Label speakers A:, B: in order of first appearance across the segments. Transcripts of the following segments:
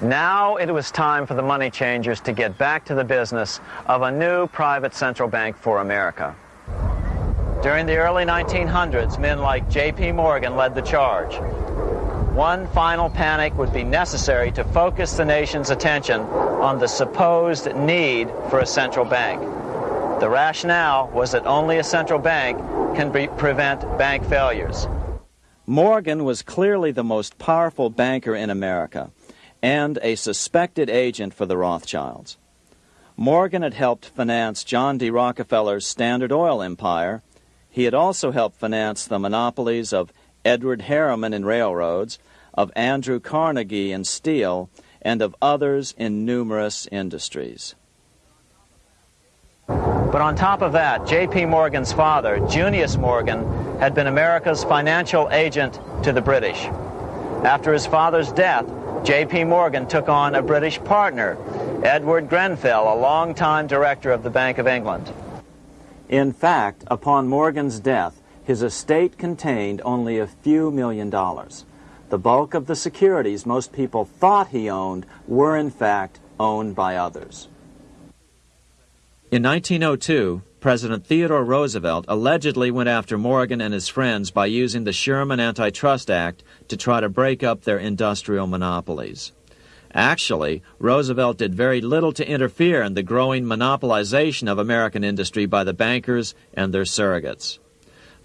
A: Now it was time for the money changers to get back to the business of a new private central bank for America. During the early 1900s, men like J.P. Morgan led the charge. One final panic would be necessary to focus the nation's attention on the supposed need for a central bank. The rationale was that only a central bank can prevent bank failures.
B: Morgan was clearly the most powerful banker in America and a suspected agent for the Rothschilds. Morgan had helped finance John D. Rockefeller's Standard Oil empire. He had also helped finance the monopolies of Edward Harriman in railroads, of Andrew Carnegie in steel, and of others in numerous industries.
A: But on top of that, J.P. Morgan's father, Junius Morgan, had been America's financial agent to the British. After his father's death, J.P. Morgan took on a British partner, Edward Grenfell, a longtime director of the Bank of England.
B: In fact, upon Morgan's death, his estate contained only a few million dollars. The bulk of the securities most people thought he owned were in fact owned by others.
C: In 1902, President Theodore Roosevelt allegedly went after Morgan and his friends by using the Sherman Antitrust Act to try to break up their industrial monopolies. Actually, Roosevelt did very little to interfere in the growing monopolization of American industry by the bankers and their surrogates.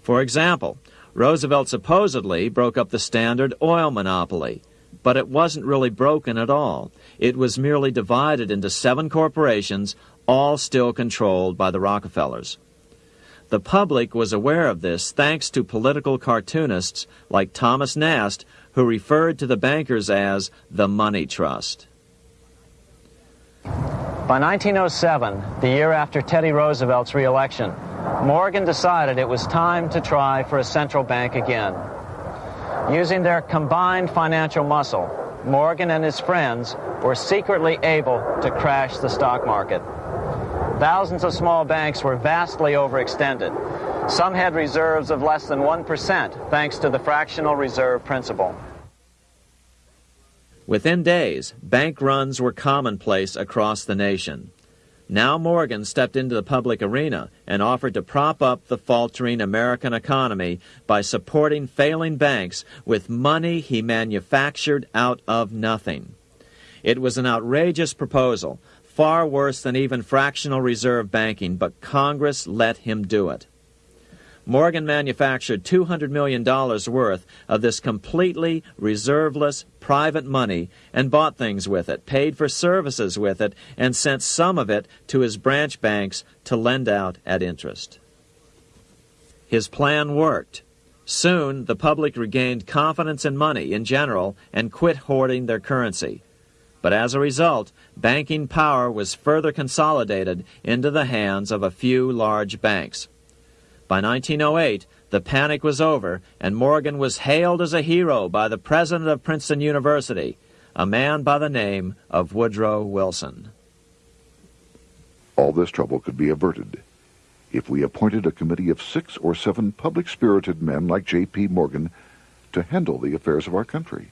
C: For example, Roosevelt supposedly broke up the Standard Oil monopoly, but it wasn't really broken at all. It was merely divided into seven corporations, all still controlled by the Rockefellers. The public was aware of this thanks to political cartoonists like Thomas Nast, who referred to the bankers as the money trust.
A: By 1907, the year after Teddy Roosevelt's reelection, Morgan decided it was time to try for a central bank again. Using their combined financial muscle, Morgan and his friends were secretly able to crash the stock market. Thousands of small banks were vastly overextended. Some had reserves of less than 1% thanks to the fractional reserve principle.
C: Within days, bank runs were commonplace across the nation. Now Morgan stepped into the public arena and offered to prop up the faltering American economy by supporting failing banks with money he manufactured out of nothing. It was an outrageous proposal, far worse than even fractional reserve banking, but Congress let him do it. Morgan manufactured $200 million worth of this completely reserveless private money and bought things with it, paid for services with it, and sent some of it to his branch banks to lend out at interest. His plan worked. Soon, the public regained confidence in money in general and quit hoarding their currency. But as a result, banking power was further consolidated into the hands of a few large banks. By 1908, the panic was over, and Morgan was hailed as a hero by the president of Princeton University, a man by the name of Woodrow Wilson.
D: All this trouble could be averted if we appointed a committee of six or seven public-spirited men like J.P. Morgan to handle the affairs of our country.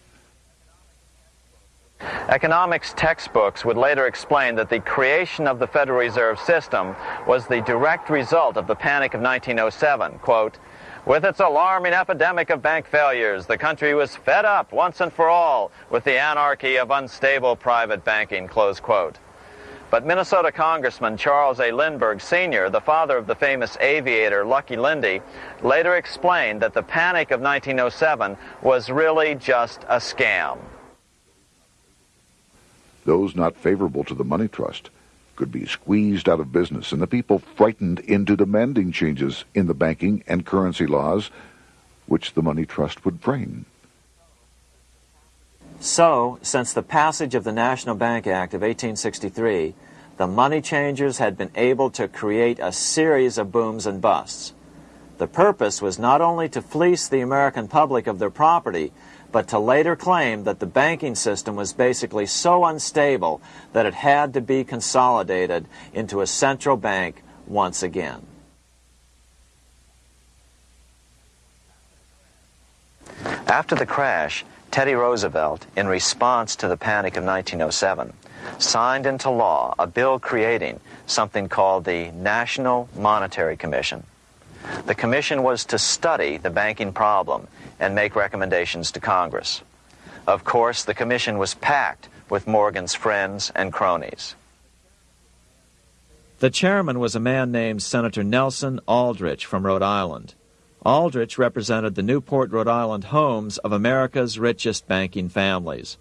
A: Economics textbooks would later explain that the creation of the Federal Reserve System was the direct result of the Panic of 1907. Quote, with its alarming epidemic of bank failures, the country was fed up once and for all with the anarchy of unstable private banking, close quote. But Minnesota Congressman Charles A. Lindbergh Sr., the father of the famous aviator Lucky Lindy, later explained that the panic of 1907 was really just a scam.
D: Those not favorable to the money trust could be squeezed out of business and the people frightened into demanding changes in the banking and currency laws which the money trust would bring.
B: So, since the passage of the National Bank Act of 1863, the money changers had been able to create a series of booms and busts. The purpose was not only to fleece the American public of their property, but to later claim that the banking system was basically so unstable that it had to be consolidated into a central bank once again.
A: After the crash,
C: Teddy Roosevelt, in response to the panic of 1907, signed into law a bill creating something called the National Monetary Commission. The commission was to study the banking problem and make recommendations to Congress. Of course, the commission was packed with Morgan's friends and cronies.
E: The chairman was a man named Senator Nelson Aldrich from Rhode Island. Aldrich represented the Newport, Rhode Island homes of America's richest banking families.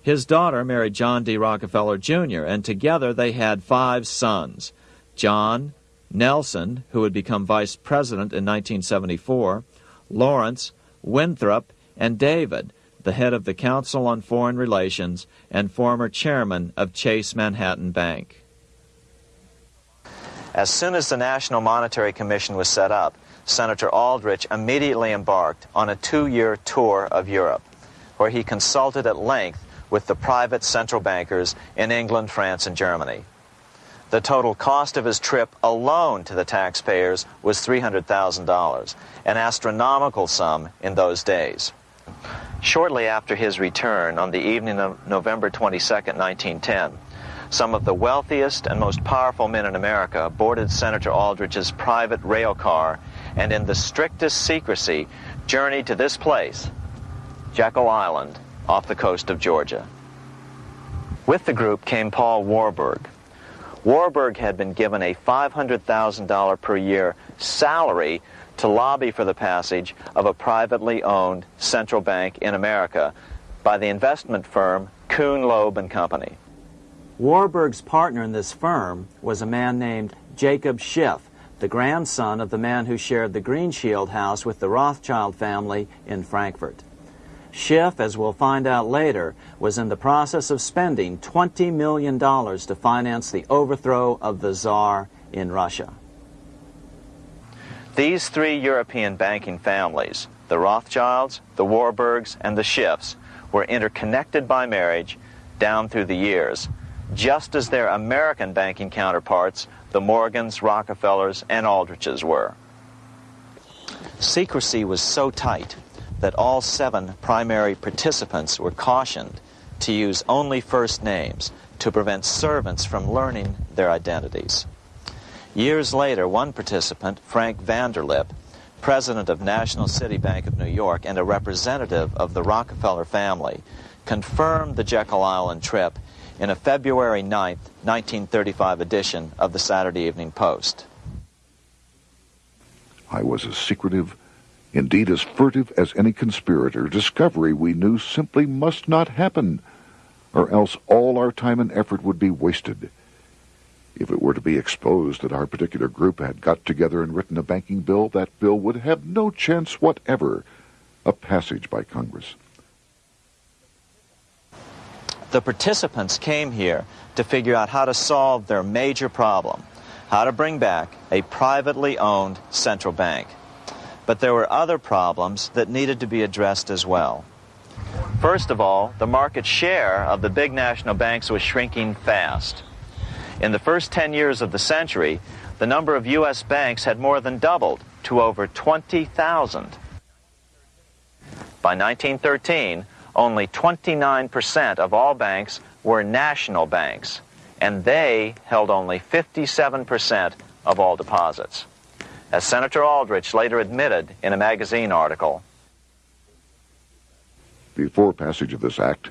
E: His daughter married John D. Rockefeller Jr., and together they had five sons John, Nelson, who would become vice president in 1974, Lawrence, Winthrop, and David, the head of the Council on Foreign Relations and former chairman of Chase Manhattan Bank.
C: As soon as the National Monetary Commission was set up, Senator Aldrich immediately embarked on a two-year tour of Europe, where he consulted at length with the private central bankers in England, France, and Germany. The total cost of his trip alone to the taxpayers was $300,000, an astronomical sum in those days. Shortly after his return, on the evening of November 22, 1910, some of the wealthiest and most powerful men in America boarded Senator Aldrich's private rail car and in the strictest secrecy journeyed to this place, Jekyll Island, off the coast of Georgia. With the group came Paul Warburg. Warburg had been given a $500,000 per year salary to lobby for the passage of a privately owned central bank in America by the investment firm Kuhn Loeb and Company.
F: Warburg's partner in this firm was a man named Jacob Schiff, the grandson of the man who shared the Greenshield house with the Rothschild family in Frankfurt. Schiff, as we'll find out later, was in the process of spending $20 million to finance the overthrow of the Tsar in Russia.
C: These three European banking families, the Rothschilds, the Warburgs, and the Schiffs, were interconnected by marriage down through the years, just as their American banking counterparts the Morgans, Rockefellers, and Aldriches were. Secrecy was so tight that all seven primary participants were cautioned to use only first names to prevent servants from learning their identities. Years later, one participant, Frank Vanderlip, president of National City Bank of New York and a representative of the Rockefeller family, confirmed the Jekyll Island trip in a February 9, 1935 edition of the Saturday Evening Post.
D: I was as secretive, indeed as furtive as any conspirator. Discovery we knew simply must not happen, or else all our time and effort would be wasted. If it were to be exposed that our particular group had got together and written a banking bill, that bill would have no chance whatever of passage by Congress.
C: The participants came here to figure out how to solve their major problem, how to bring back a privately owned central bank. But there were other problems that needed to be addressed as well. First of all, the market share of the big national banks was shrinking fast. In the first 10 years of the century, the number of U.S. banks had more than doubled to over 20,000. By 1913, only 29% of all banks were national banks, and they held only 57% of all deposits. As Senator Aldrich later admitted in a magazine article,
D: Before passage of this act,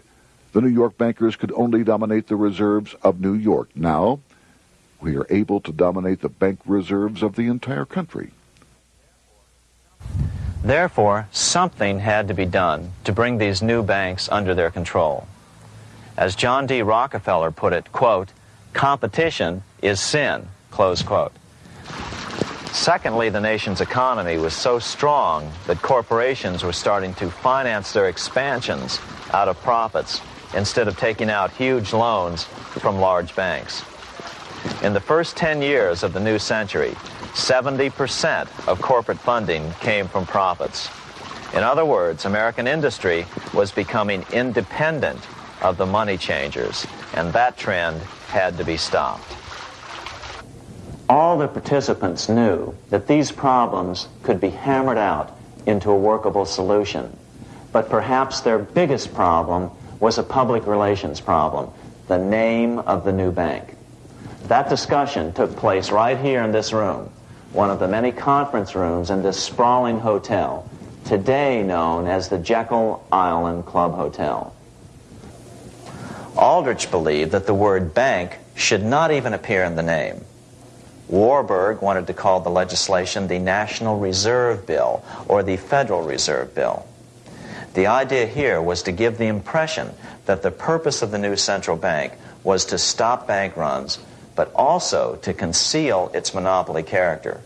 D: the New York bankers could only dominate the reserves of New York. Now, we are able to dominate the bank reserves of the entire country.
C: Therefore, something had to be done to bring these new banks under their control. As John D. Rockefeller put it, quote, competition is sin, close quote. Secondly, the nation's economy was so strong that corporations were starting to finance their expansions out of profits instead of taking out huge loans from large banks. In the first 10 years of the new century, 70% of corporate funding came from profits. In other words, American industry was becoming independent of the money changers, and that trend had to be stopped. All the participants knew that these problems could be hammered out into a workable solution. but perhaps their biggest problem was a public relations problem, the name of the new bank. That discussion took place right here in this room, one of the many conference rooms in this sprawling hotel, today known as the Jekyll Island Club Hotel. Aldrich believed that the word bank should not even appear in the name. Warburg wanted to call the legislation the National Reserve Bill or the Federal Reserve Bill. The idea here was to give the impression that the purpose of the new central bank was to stop bank runs, but also to conceal its monopoly character.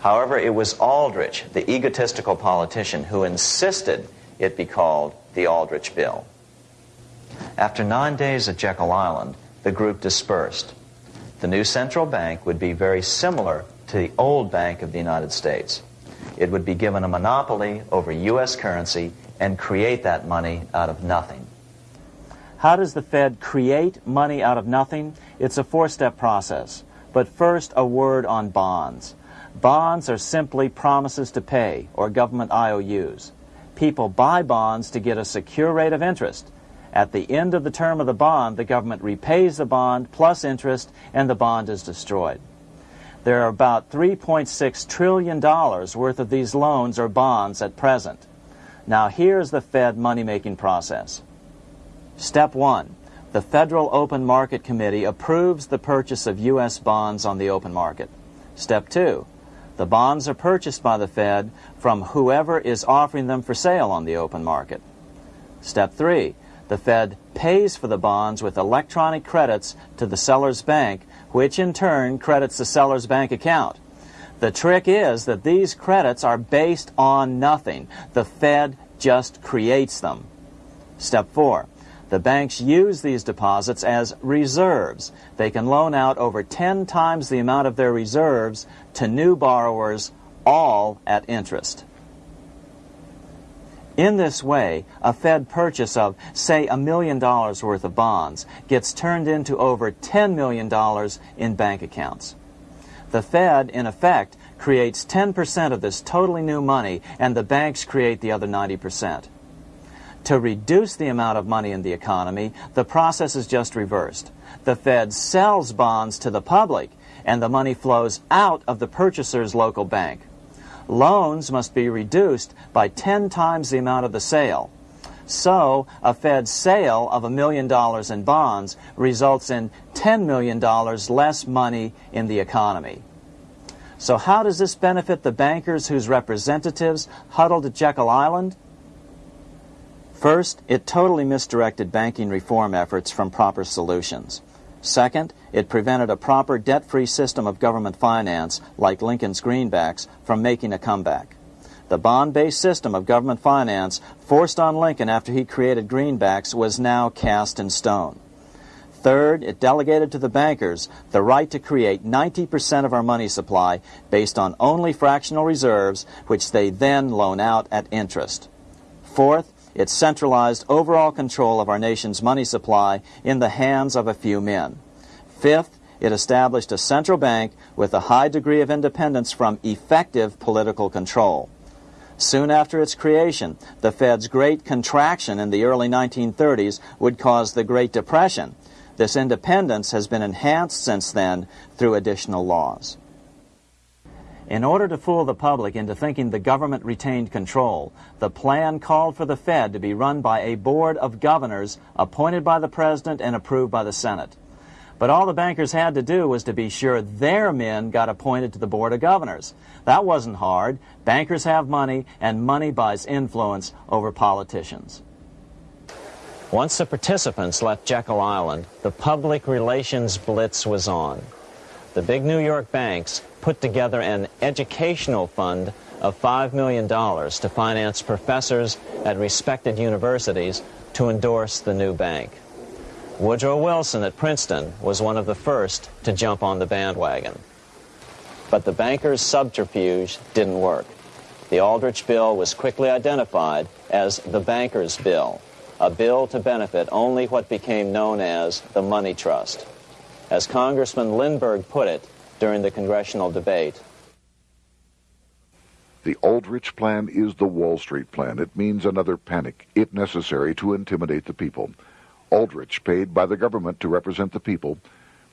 C: However, it was Aldrich, the egotistical politician, who insisted it be called the Aldrich Bill. After nine days at Jekyll Island, the group dispersed. The new central bank would be very similar to the old Bank of the United States. It would be given a monopoly over U.S. currency and create that money out of nothing. How does the Fed create money out of nothing? It's a four-step process. But first, a word on bonds. Bonds are simply promises to pay, or government IOUs. People buy bonds to get a secure rate of interest. At the end of the term of the bond, the government repays the bond plus interest, and the bond is destroyed. There are about $3.6 trillion worth of these loans or bonds at present. Now here's the Fed money-making process. Step 1. The Federal Open Market Committee approves the purchase of U.S. bonds on the open market. Step 2. The bonds are purchased by the Fed from whoever is offering them for sale on the open market. Step 3. The Fed pays for the bonds with electronic credits to the seller's bank, which in turn credits the seller's bank account. The trick is that these credits are based on nothing. The Fed just creates them. Step 4. The banks use these deposits as reserves. They can loan out over 10 times the amount of their reserves to new borrowers, all at interest. In this way, a Fed purchase of, say, a million dollars worth of bonds gets turned into over $10 million in bank accounts. The Fed, in effect, creates 10% of this totally new money, and the banks create the other 90%. To reduce the amount of money in the economy, the process is just reversed. The Fed sells bonds to the public, and the money flows out of the purchaser's local bank loans must be reduced by 10 times the amount of the sale. So, a Fed sale of a million dollars in bonds results in $10 million less money in the economy. So how does this benefit the bankers whose representatives huddled at Jekyll Island? First, it totally misdirected banking reform efforts from proper solutions. Second, it prevented a proper debt-free system of government finance, like Lincoln's greenbacks, from making a comeback. The bond-based system of government finance forced on Lincoln after he created greenbacks was now cast in stone. Third, it delegated to the bankers the right to create 90% of our money supply based on only fractional reserves, which they then loan out at interest. Fourth, it centralized overall control of our nation's money supply in the hands of a few men. Fifth, it established a central bank with a high degree of independence from effective political control. Soon after its creation, the Fed's great contraction in the early 1930s would cause the Great Depression. This independence has been enhanced since then through additional laws. In order to fool the public into thinking the government retained control, the plan called for the Fed to be run by a board of governors appointed by the President and approved by the Senate. But all the bankers had to do was to be sure their men got appointed to the Board of Governors. That wasn't hard. Bankers have money, and money buys influence over politicians. Once the participants left Jekyll Island, the public relations blitz was on. The big New York banks put together an educational fund of $5 million to finance professors at respected universities to endorse the new bank. Woodrow Wilson at Princeton was one of the first to jump on the bandwagon. But the bankers' subterfuge didn't work. The Aldrich Bill was quickly identified as the Bankers' Bill, a bill to benefit only what became known as the Money Trust. As Congressman Lindbergh put it, during the congressional debate.
D: The Aldrich Plan is the Wall Street Plan. It means another panic, if necessary, to intimidate the people. Aldrich, paid by the government to represent the people,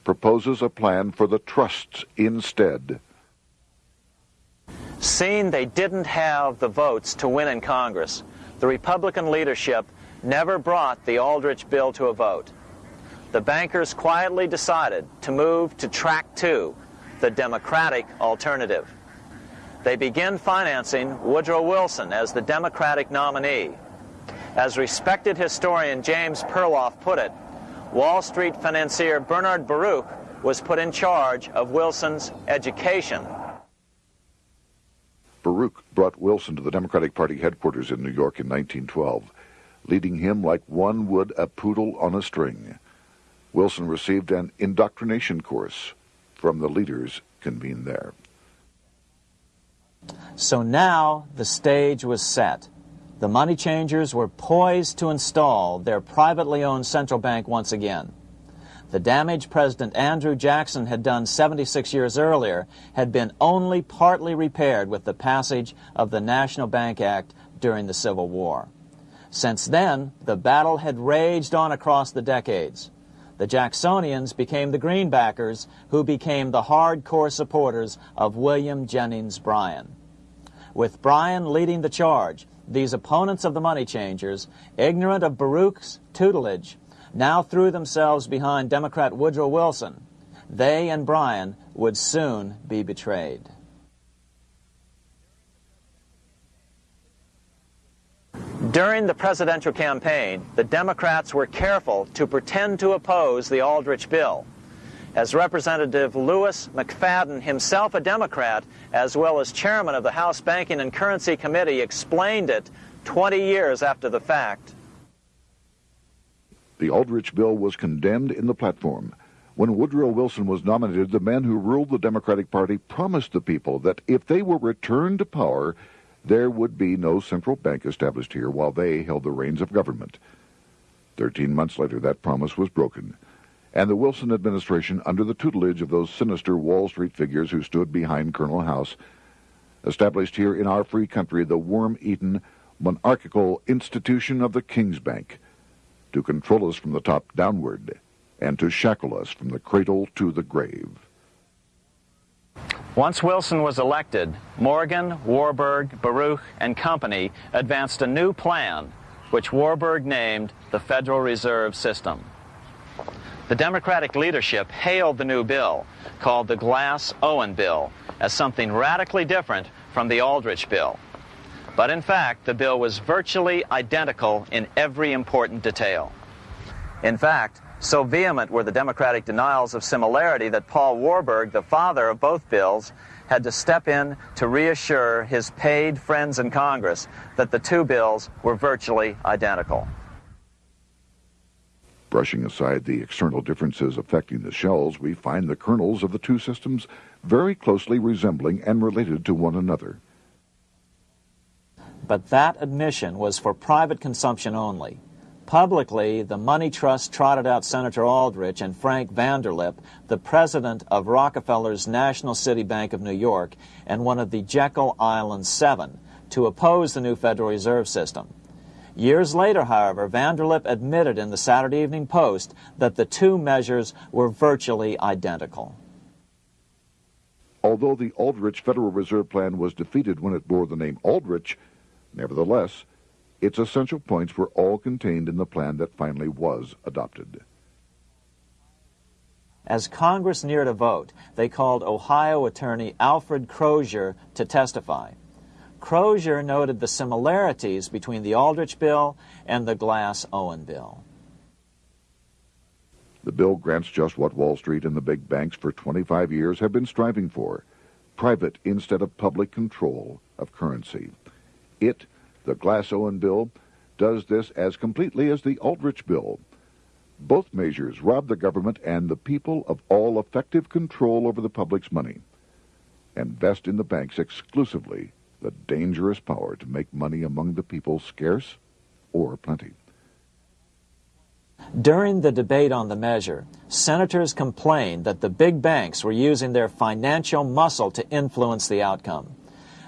D: proposes a plan for the trusts instead.
G: Seeing they didn't have the votes to win in Congress, the Republican leadership never brought the Aldrich bill to a vote. The bankers quietly decided to move to track two, the Democratic alternative. They begin financing Woodrow Wilson as the Democratic nominee. As respected historian James Perloff put it, Wall Street financier Bernard Baruch was put in charge of Wilson's education.
D: Baruch brought Wilson to the Democratic Party headquarters in New York in 1912, leading him like one would a poodle on a string. Wilson received an indoctrination course from the leaders convened there.
C: So now the stage was set. The money changers were poised to install their privately owned central bank once again. The damage President Andrew Jackson had done 76 years earlier had been only partly repaired with the passage of the National Bank Act during the Civil War. Since then, the battle had raged on across the decades. The Jacksonians became the Greenbackers, who became the hardcore supporters of William Jennings Bryan. With Bryan leading the charge, these opponents of the money changers, ignorant of Baruch's tutelage, now threw themselves behind Democrat Woodrow Wilson. They and Bryan would soon be betrayed.
G: During the presidential campaign, the Democrats were careful to pretend to oppose the Aldrich bill. As Representative Louis McFadden, himself a Democrat, as well as chairman of the House Banking and Currency Committee, explained it 20 years after the fact.
D: The Aldrich bill was condemned in the platform. When Woodrow Wilson was nominated, the men who ruled the Democratic Party promised the people that if they were returned to power, there would be no central bank established here while they held the reins of government. Thirteen months later, that promise was broken, and the Wilson administration, under the tutelage of those sinister Wall Street figures who stood behind Colonel House, established here in our free country the worm-eaten, monarchical institution of the King's Bank to control us from the top downward and to shackle us from the cradle to the grave.
G: Once Wilson was elected, Morgan, Warburg, Baruch, and company advanced a new plan, which Warburg named the Federal Reserve System. The Democratic leadership hailed the new bill, called the Glass-Owen Bill, as something radically different from the Aldrich Bill. But in fact, the bill was virtually identical in every important detail. In fact, so vehement were the Democratic denials of similarity that Paul Warburg, the father of both bills, had to step in to reassure his paid friends in Congress that the two bills were virtually identical.
D: Brushing aside the external differences affecting the shells, we find the kernels of the two systems very closely resembling and related to one another.
C: But that admission was for private consumption only. Publicly, the money trust trotted out Senator Aldrich and Frank Vanderlip, the president of Rockefeller's National City Bank of New York and one of the Jekyll Island Seven, to oppose the new Federal Reserve System. Years later, however, Vanderlip admitted in the Saturday Evening Post that the two measures were virtually identical.
D: Although the Aldrich Federal Reserve Plan was defeated when it bore the name Aldrich, nevertheless, its essential points were all contained in the plan that finally was adopted.
C: As Congress neared a vote, they called Ohio attorney Alfred Crozier to testify. Crozier noted the similarities between the Aldrich bill and the Glass-Owen bill.
D: The bill grants just what Wall Street and the big banks for 25 years have been striving for private instead of public control of currency. It the Glass-Owen bill does this as completely as the Aldrich bill. Both measures rob the government and the people of all effective control over the public's money and vest in the banks exclusively the dangerous power to make money among the people scarce or plenty.
C: During the debate on the measure, senators complained that the big banks were using their financial muscle to influence the outcome.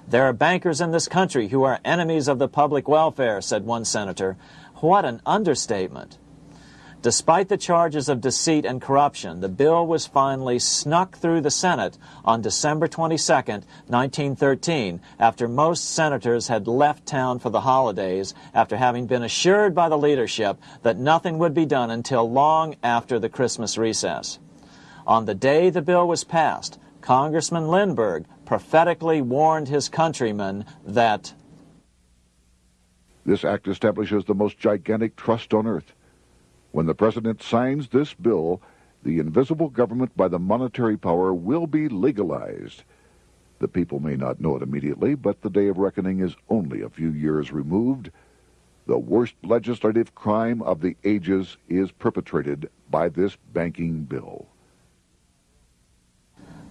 C: There are bankers in this country who are enemies of the public welfare, said one senator. What an understatement. Despite the charges of deceit and corruption, the bill was finally snuck through the Senate on December 22, 1913, after most senators had left town for the holidays after having been assured by the leadership that nothing would be done until long after the Christmas recess. On the day the bill was passed, Congressman Lindbergh prophetically warned his countrymen that
D: this act establishes the most gigantic trust on earth. When the President signs this bill, the invisible government by the monetary power will be legalized. The people may not know it immediately, but the day of reckoning is only a few years removed. The worst legislative crime of the ages is perpetrated by this banking bill.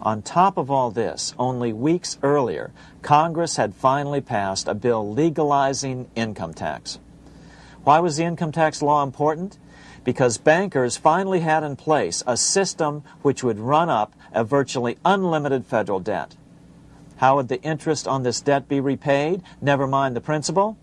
C: On top of all this, only weeks earlier, Congress had finally passed a bill legalizing income tax. Why was the income tax law important? Because bankers finally had in place a system which would run up a virtually unlimited federal debt. How would the interest on this debt be repaid? Never mind the principal.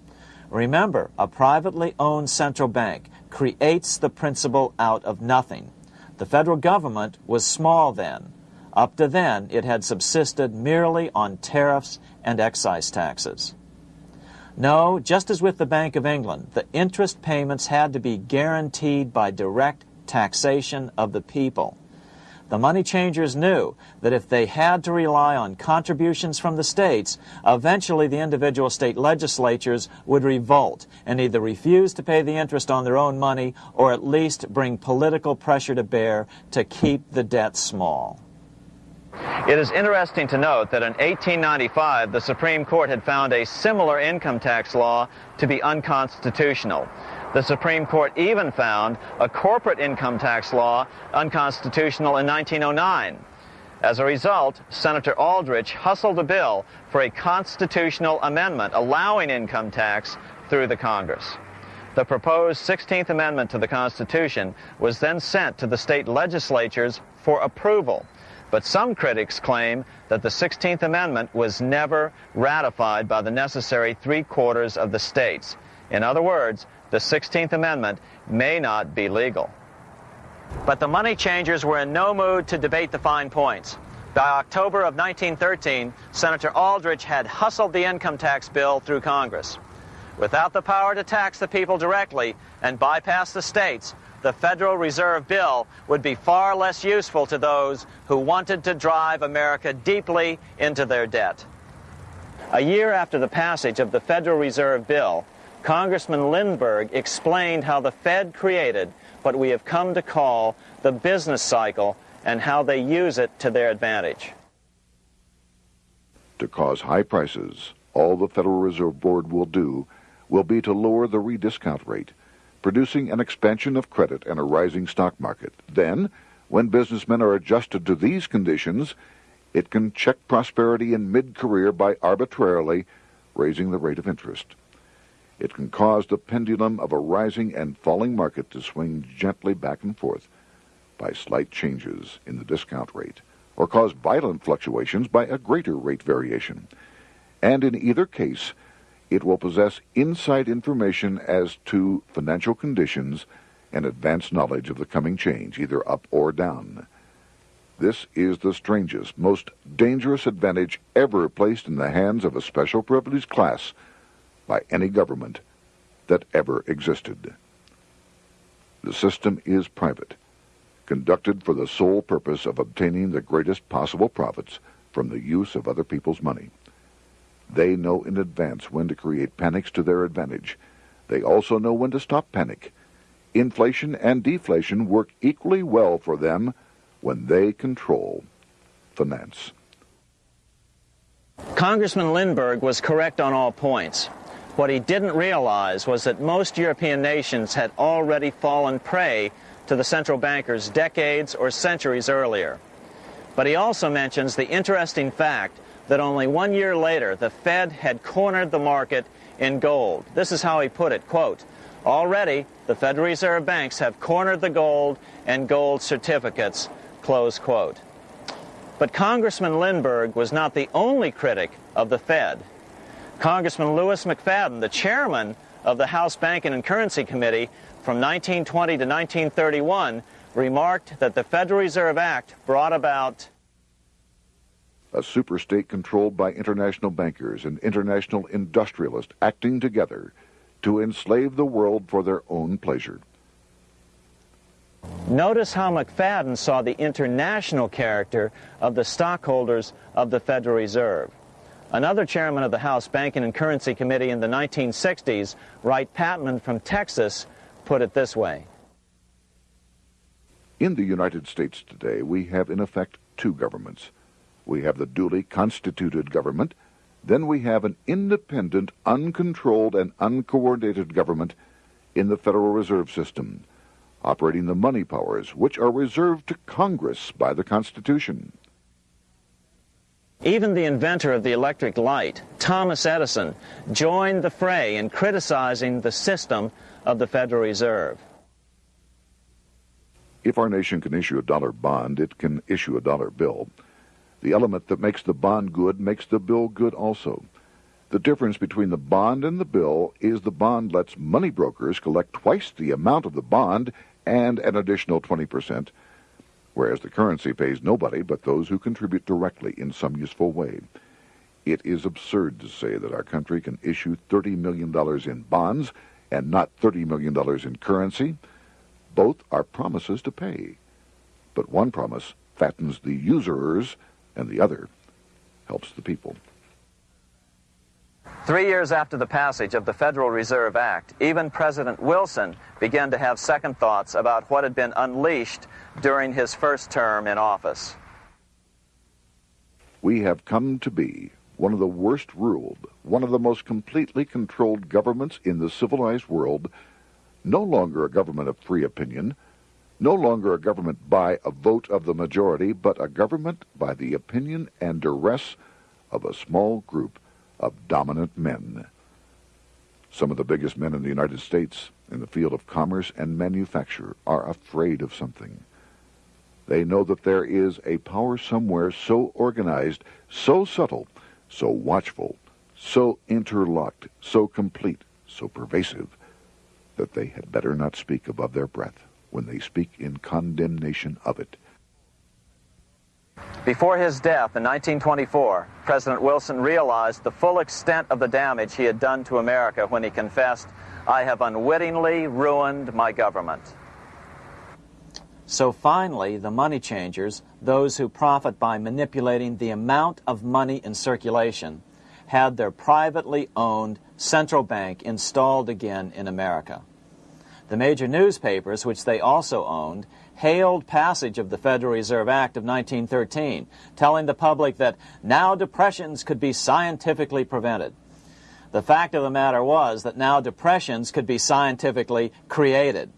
C: Remember, a privately owned central bank creates the principal out of nothing. The federal government was small then. Up to then, it had subsisted merely on tariffs and excise taxes. No, just as with the Bank of England, the interest payments had to be guaranteed by direct taxation of the people. The money changers knew that if they had to rely on contributions from the states, eventually the individual state legislatures would revolt and either refuse to pay the interest on their own money or at least bring political pressure to bear to keep the debt small.
G: It is interesting to note that in 1895, the Supreme Court had found a similar income tax law to be unconstitutional. The Supreme Court even found a corporate income tax law unconstitutional in 1909. As a result, Senator Aldrich hustled a bill for a constitutional amendment allowing income tax through the Congress. The proposed 16th Amendment to the Constitution was then sent to the state legislatures for approval. But some critics claim that the 16th Amendment was never ratified by the necessary three quarters of the states. In other words, the 16th Amendment may not be legal. But the money changers were in no mood to debate the fine points. By October of 1913, Senator Aldrich had hustled the income tax bill through Congress. Without the power to tax the people directly and bypass the states, the Federal Reserve Bill would be far less useful to those who wanted to drive America deeply into their debt. A year after the passage of the Federal Reserve Bill, Congressman Lindbergh explained how the Fed created what we have come to call the business cycle and how they use it to their advantage.
D: To cause high prices, all the Federal Reserve Board will do will be to lower the rediscount rate producing an expansion of credit and a rising stock market. Then, when businessmen are adjusted to these conditions, it can check prosperity in mid-career by arbitrarily raising the rate of interest. It can cause the pendulum of a rising and falling market to swing gently back and forth by slight changes in the discount rate, or cause violent fluctuations by a greater rate variation. And in either case, it will possess inside information as to financial conditions and advanced knowledge of the coming change, either up or down. This is the strangest, most dangerous advantage ever placed in the hands of a special privileged class by any government that ever existed. The system is private, conducted for the sole purpose of obtaining the greatest possible profits from the use of other people's money. They know in advance when to create panics to their advantage. They also know when to stop panic. Inflation and deflation work equally well for them when they control finance.
G: Congressman Lindbergh was correct on all points. What he didn't realize was that most European nations had already fallen prey to the central bankers decades or centuries earlier. But he also mentions the interesting fact that only one year later the Fed had cornered the market in gold. This is how he put it, quote, Already, the Federal Reserve banks have cornered the gold and gold certificates, close quote.
C: But Congressman Lindbergh was not the only critic of the Fed. Congressman Louis McFadden, the chairman of the House Banking and Currency Committee from 1920 to 1931, remarked that the Federal Reserve Act brought about
D: a superstate controlled by international bankers and international industrialists acting together to enslave the world for their own pleasure.
C: Notice how McFadden saw the international character of the stockholders of the Federal Reserve. Another chairman of the House Banking and Currency Committee in the 1960s, Wright Patman from Texas, put it this way.
D: In the United States today, we have in effect two governments. We have the duly constituted government, then we have an independent, uncontrolled, and uncoordinated government in the Federal Reserve System, operating the money powers which are reserved to Congress by the Constitution.
C: Even the inventor of the electric light, Thomas Edison, joined the fray in criticizing the system of the Federal Reserve.
D: If our nation can issue a dollar bond, it can issue a dollar bill. The element that makes the bond good makes the bill good also. The difference between the bond and the bill is the bond lets money brokers collect twice the amount of the bond and an additional 20%, whereas the currency pays nobody but those who contribute directly in some useful way. It is absurd to say that our country can issue $30 million in bonds and not $30 million in currency. Both are promises to pay. But one promise fattens the usurers and the other helps the people.
C: Three years after the passage of the Federal Reserve Act, even President Wilson began to have second thoughts about what had been unleashed during his first term in office.
D: We have come to be one of the worst ruled, one of the most completely controlled governments in the civilized world, no longer a government of free opinion, no longer a government by a vote of the majority, but a government by the opinion and duress of a small group of dominant men. Some of the biggest men in the United States in the field of commerce and manufacture are afraid of something. They know that there is a power somewhere so organized, so subtle, so watchful, so interlocked, so complete, so pervasive, that they had better not speak above their breath when they speak in condemnation of it.
C: Before his death in 1924, President Wilson realized the full extent of the damage he had done to America when he confessed, I have unwittingly ruined my government.
H: So finally, the money changers, those who profit by manipulating the amount of money in circulation, had their privately owned central bank installed again in America. The major newspapers, which they also owned, hailed passage of the Federal Reserve Act of 1913, telling the public that now depressions could be scientifically prevented. The fact of the matter was that now depressions could be scientifically created.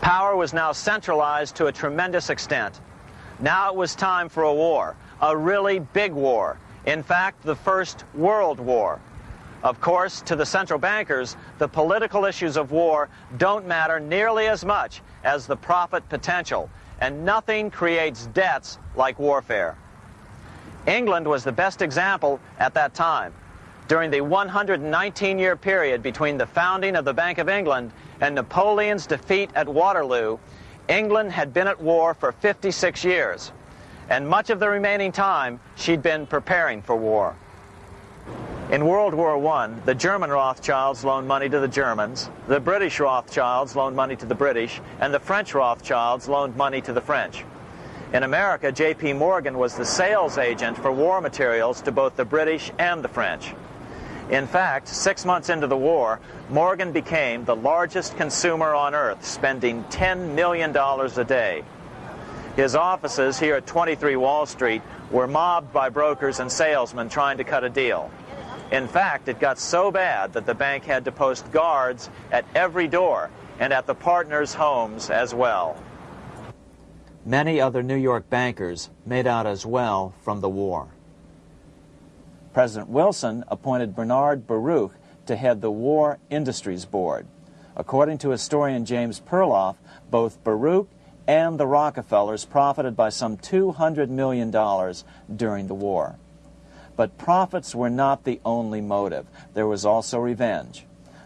C: Power was now centralized to a tremendous extent. Now it was time for a war, a really big war. In fact, the First World War. Of course, to the central bankers, the political issues of war don't matter nearly as much as the profit potential, and nothing creates debts like warfare. England was the best example at that time. During the 119-year period between the founding of the Bank of England and Napoleon's defeat at Waterloo, England had been at war for 56 years, and much of the remaining time she'd been preparing for war. In World War I, the German Rothschilds loaned money to the Germans, the British Rothschilds loaned money to the British, and the French Rothschilds loaned money to the French. In America, J.P. Morgan was the sales agent for war materials to both the British and the French. In fact, six months into the war, Morgan became the largest consumer on earth, spending $10 million a day. His offices here at 23 Wall Street were mobbed by brokers and salesmen trying to cut a deal. In fact, it got so bad that the bank had to post guards at every door and at the partners' homes as well.
H: Many other New York bankers made out as well from the war. President Wilson appointed Bernard Baruch to head the War Industries Board,
C: According to historian James Perloff, both Baruch and the Rockefellers profited by some $200 million during the war. But profits were not the only motive. There was also revenge.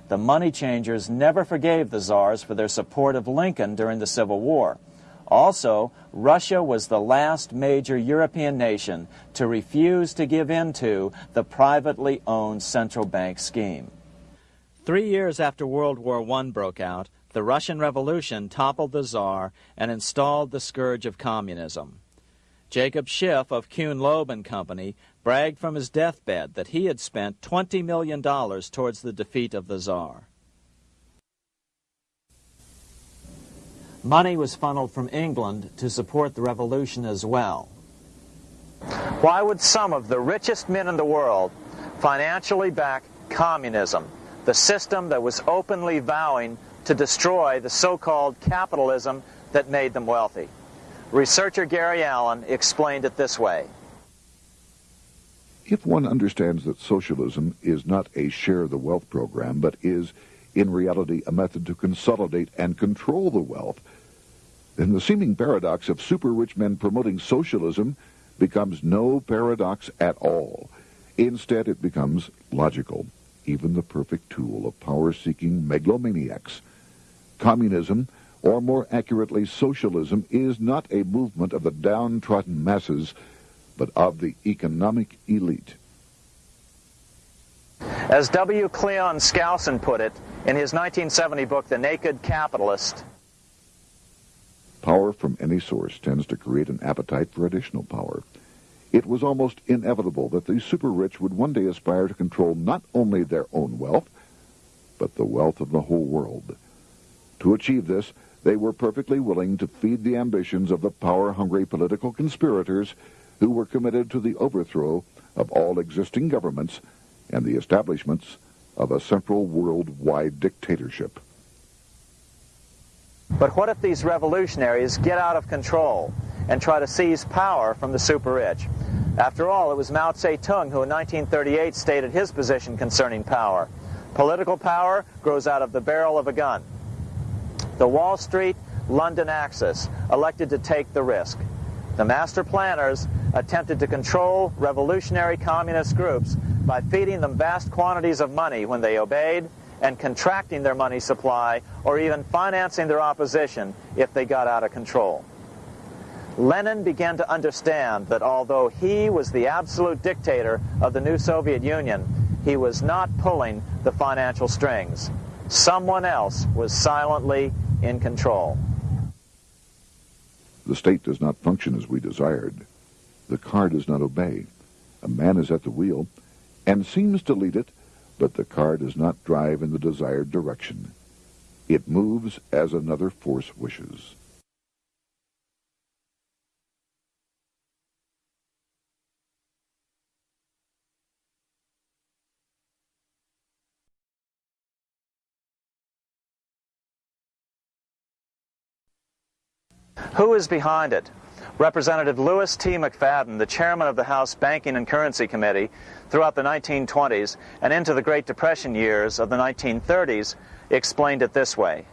C: The money changers never forgave the czars for their support of Lincoln during the Civil War. Also, Russia was the last major European nation to refuse to give in to the privately owned central bank scheme. Three years after World War I broke out, the Russian Revolution toppled the Tsar and installed the scourge of communism. Jacob Schiff of Kuhn Loeb and Company bragged from his deathbed that he had spent $20 million towards the defeat of the Tsar. Money was funneled from England to support the revolution as well.
G: Why would some of the richest men in the world financially back communism, the system that was openly vowing to destroy the so-called capitalism that made them wealthy? Researcher Gary Allen explained it this way.
D: If one understands that socialism is not a share the wealth program, but is, in reality, a method to consolidate and control the wealth, then the seeming paradox of super-rich men promoting socialism becomes no paradox at all. Instead, it becomes logical, even the perfect tool of power-seeking megalomaniacs. Communism, or more accurately socialism, is not a movement of the downtrodden masses, but of the economic elite.
G: As W. Cleon Skousen put it in his 1970 book, The Naked Capitalist,
D: Power from any source tends to create an appetite for additional power. It was almost inevitable that the super-rich would one day aspire to control not only their own wealth, but the wealth of the whole world. To achieve this, they were perfectly willing to feed the ambitions of the power-hungry political conspirators who were committed to the overthrow of all existing governments and the establishments of a central worldwide dictatorship.
G: But what if these revolutionaries get out of control and try to seize power from the super-rich? After all, it was Mao Zedong who in 1938 stated his position concerning power. Political power grows out of the barrel of a gun. The Wall Street London axis elected to take the risk. The master planners attempted to control revolutionary communist groups by feeding them vast quantities of money when they obeyed and contracting their money supply or even financing their opposition if they got out of control. Lenin began to understand that although he was the absolute dictator of the new Soviet Union, he was not pulling the financial strings. Someone else was silently in control.
D: The state does not function as we desired. The car does not obey. A man is at the wheel and seems to lead it, but the car does not drive in the desired direction. It moves as another force wishes.
G: Who is behind it? Representative Louis T. McFadden, the chairman of the House Banking and Currency Committee throughout the 1920s and into the Great Depression years of the 1930s, explained it this way.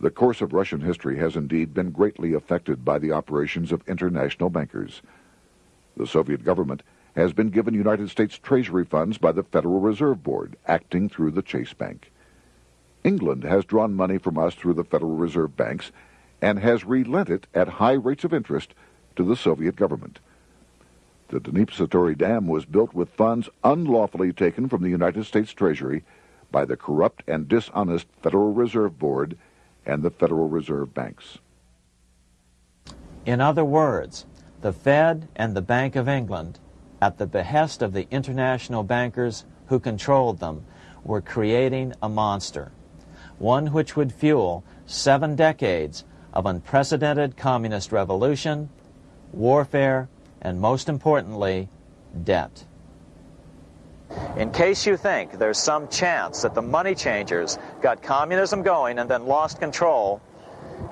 D: The course of Russian history has indeed been greatly affected by the operations of international bankers. The Soviet government has been given United States Treasury funds by the Federal Reserve Board, acting through the Chase Bank. England has drawn money from us through the Federal Reserve banks and has relent it at high rates of interest to the Soviet government. The Dnipro Dam was built with funds unlawfully taken from the United States Treasury by the corrupt and dishonest Federal Reserve Board and the Federal Reserve banks.
C: In other words, the Fed and the Bank of England, at the behest of the international bankers who controlled them, were creating a monster, one which would fuel seven decades of unprecedented communist revolution, warfare, and most importantly, debt.
G: In case you think there's some chance that the money changers got communism going and then lost control,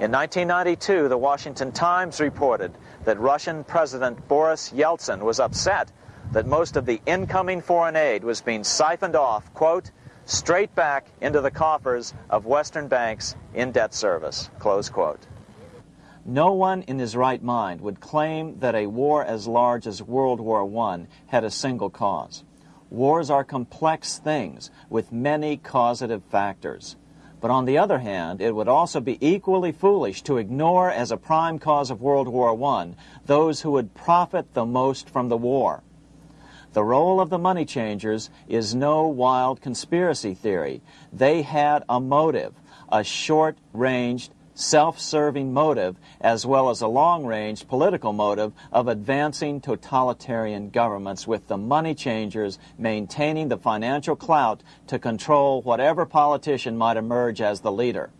G: in 1992, the Washington Times reported that Russian President Boris Yeltsin was upset that most of the incoming foreign aid was being siphoned off, quote,
C: straight back into the coffers of Western banks in debt service. Close quote. No one in his right mind would claim that a war as large as World War I had a single cause. Wars are complex things with many causative factors. But on the other hand, it would also be equally foolish to ignore as a prime cause of World War I those who would profit the most from the war. The role of the money changers is no wild conspiracy theory. They had a motive, a short-ranged, self-serving motive, as well as a long-range political motive of advancing totalitarian governments with the money changers maintaining the financial clout to control whatever politician might emerge as the leader.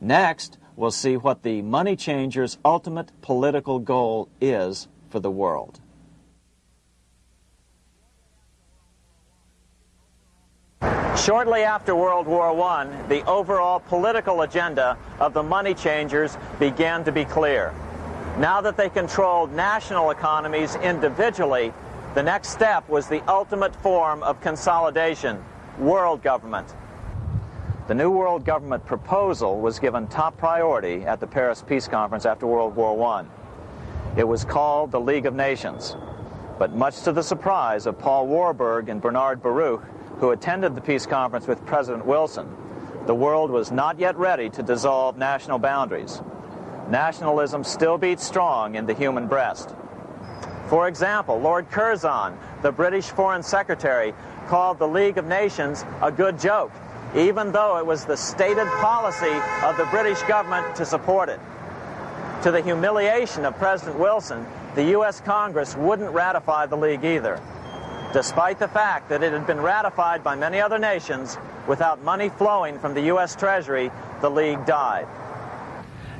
C: Next, we'll see what the money changers' ultimate political goal is for the world. Shortly after World War I, the overall political agenda of the money changers began to be clear. Now that they controlled national economies individually, the next step was the ultimate form of consolidation, world government. The new world government proposal was given top priority at the Paris Peace Conference after World War I. It was called the League of Nations. But much to the surprise of Paul Warburg and Bernard Baruch, who attended the peace conference with President Wilson, the world was not yet ready to dissolve national boundaries. Nationalism still beats strong in the human breast. For example, Lord Curzon, the British Foreign Secretary, called the League of Nations a good joke, even though it was the stated policy of the British government to support it. To the humiliation of President Wilson, the U.S. Congress wouldn't ratify the League either despite the fact that it had been ratified by many other nations, without money flowing from the U.S. Treasury, the League died.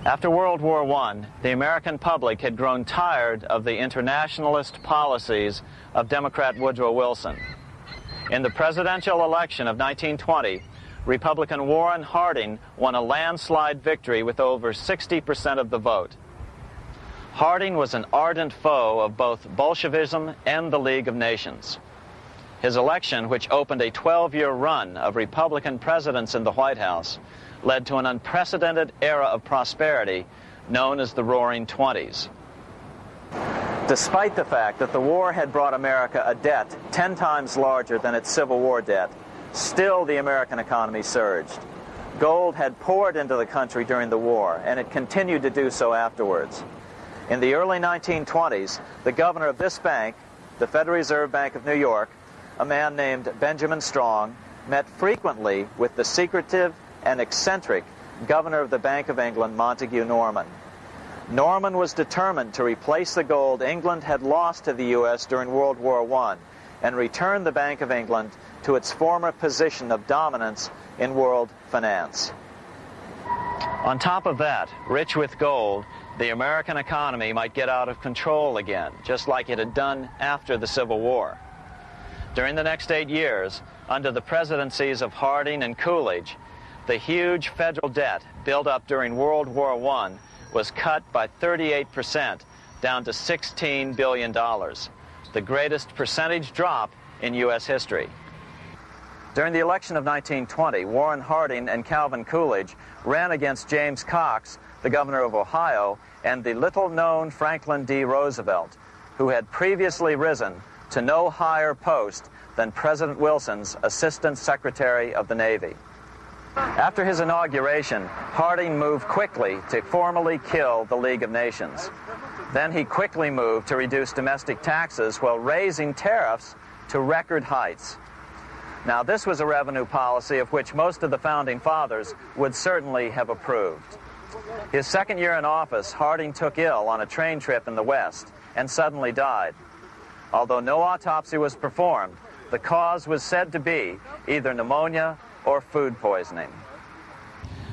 C: After World War I, the American public had grown tired of the internationalist policies of Democrat Woodrow Wilson. In the presidential election of 1920, Republican Warren Harding won a landslide victory with over 60% of the vote. Harding was an ardent foe of both Bolshevism and the League of Nations. His election, which opened a 12-year run of Republican presidents in the White House, led to an unprecedented era of prosperity known as the Roaring Twenties. Despite the fact that the war had brought America a debt 10 times larger than its Civil War debt, still the American economy surged. Gold had poured into the country during the war, and it continued to do so afterwards. In the early 1920s, the governor of this bank, the Federal Reserve Bank of New York, a man named Benjamin Strong, met frequently with the secretive and eccentric governor of the Bank of England, Montague Norman. Norman was determined to replace the gold England had lost to the U.S. during World War I and return the Bank of England to its former position of dominance in world finance. On top of that, rich with gold, the American economy might get out of control again, just like it had done after the Civil War. During the next eight years, under the presidencies of Harding and Coolidge, the huge federal debt built up during World War I was cut by 38% down to $16 billion, the greatest percentage drop in U.S. history. During the election of 1920, Warren Harding and Calvin Coolidge ran against James Cox the governor of Ohio, and the little-known Franklin D. Roosevelt, who had previously risen to no higher post than President Wilson's Assistant Secretary of the Navy. After his inauguration, Harding moved quickly to formally kill the League of Nations. Then he quickly moved to reduce domestic taxes while raising tariffs to record heights. Now, this was a revenue policy of which most of the founding fathers would certainly have approved. His second year in office, Harding took ill on a train trip in the West and suddenly died. Although no autopsy was performed, the cause was said to be either pneumonia or food poisoning.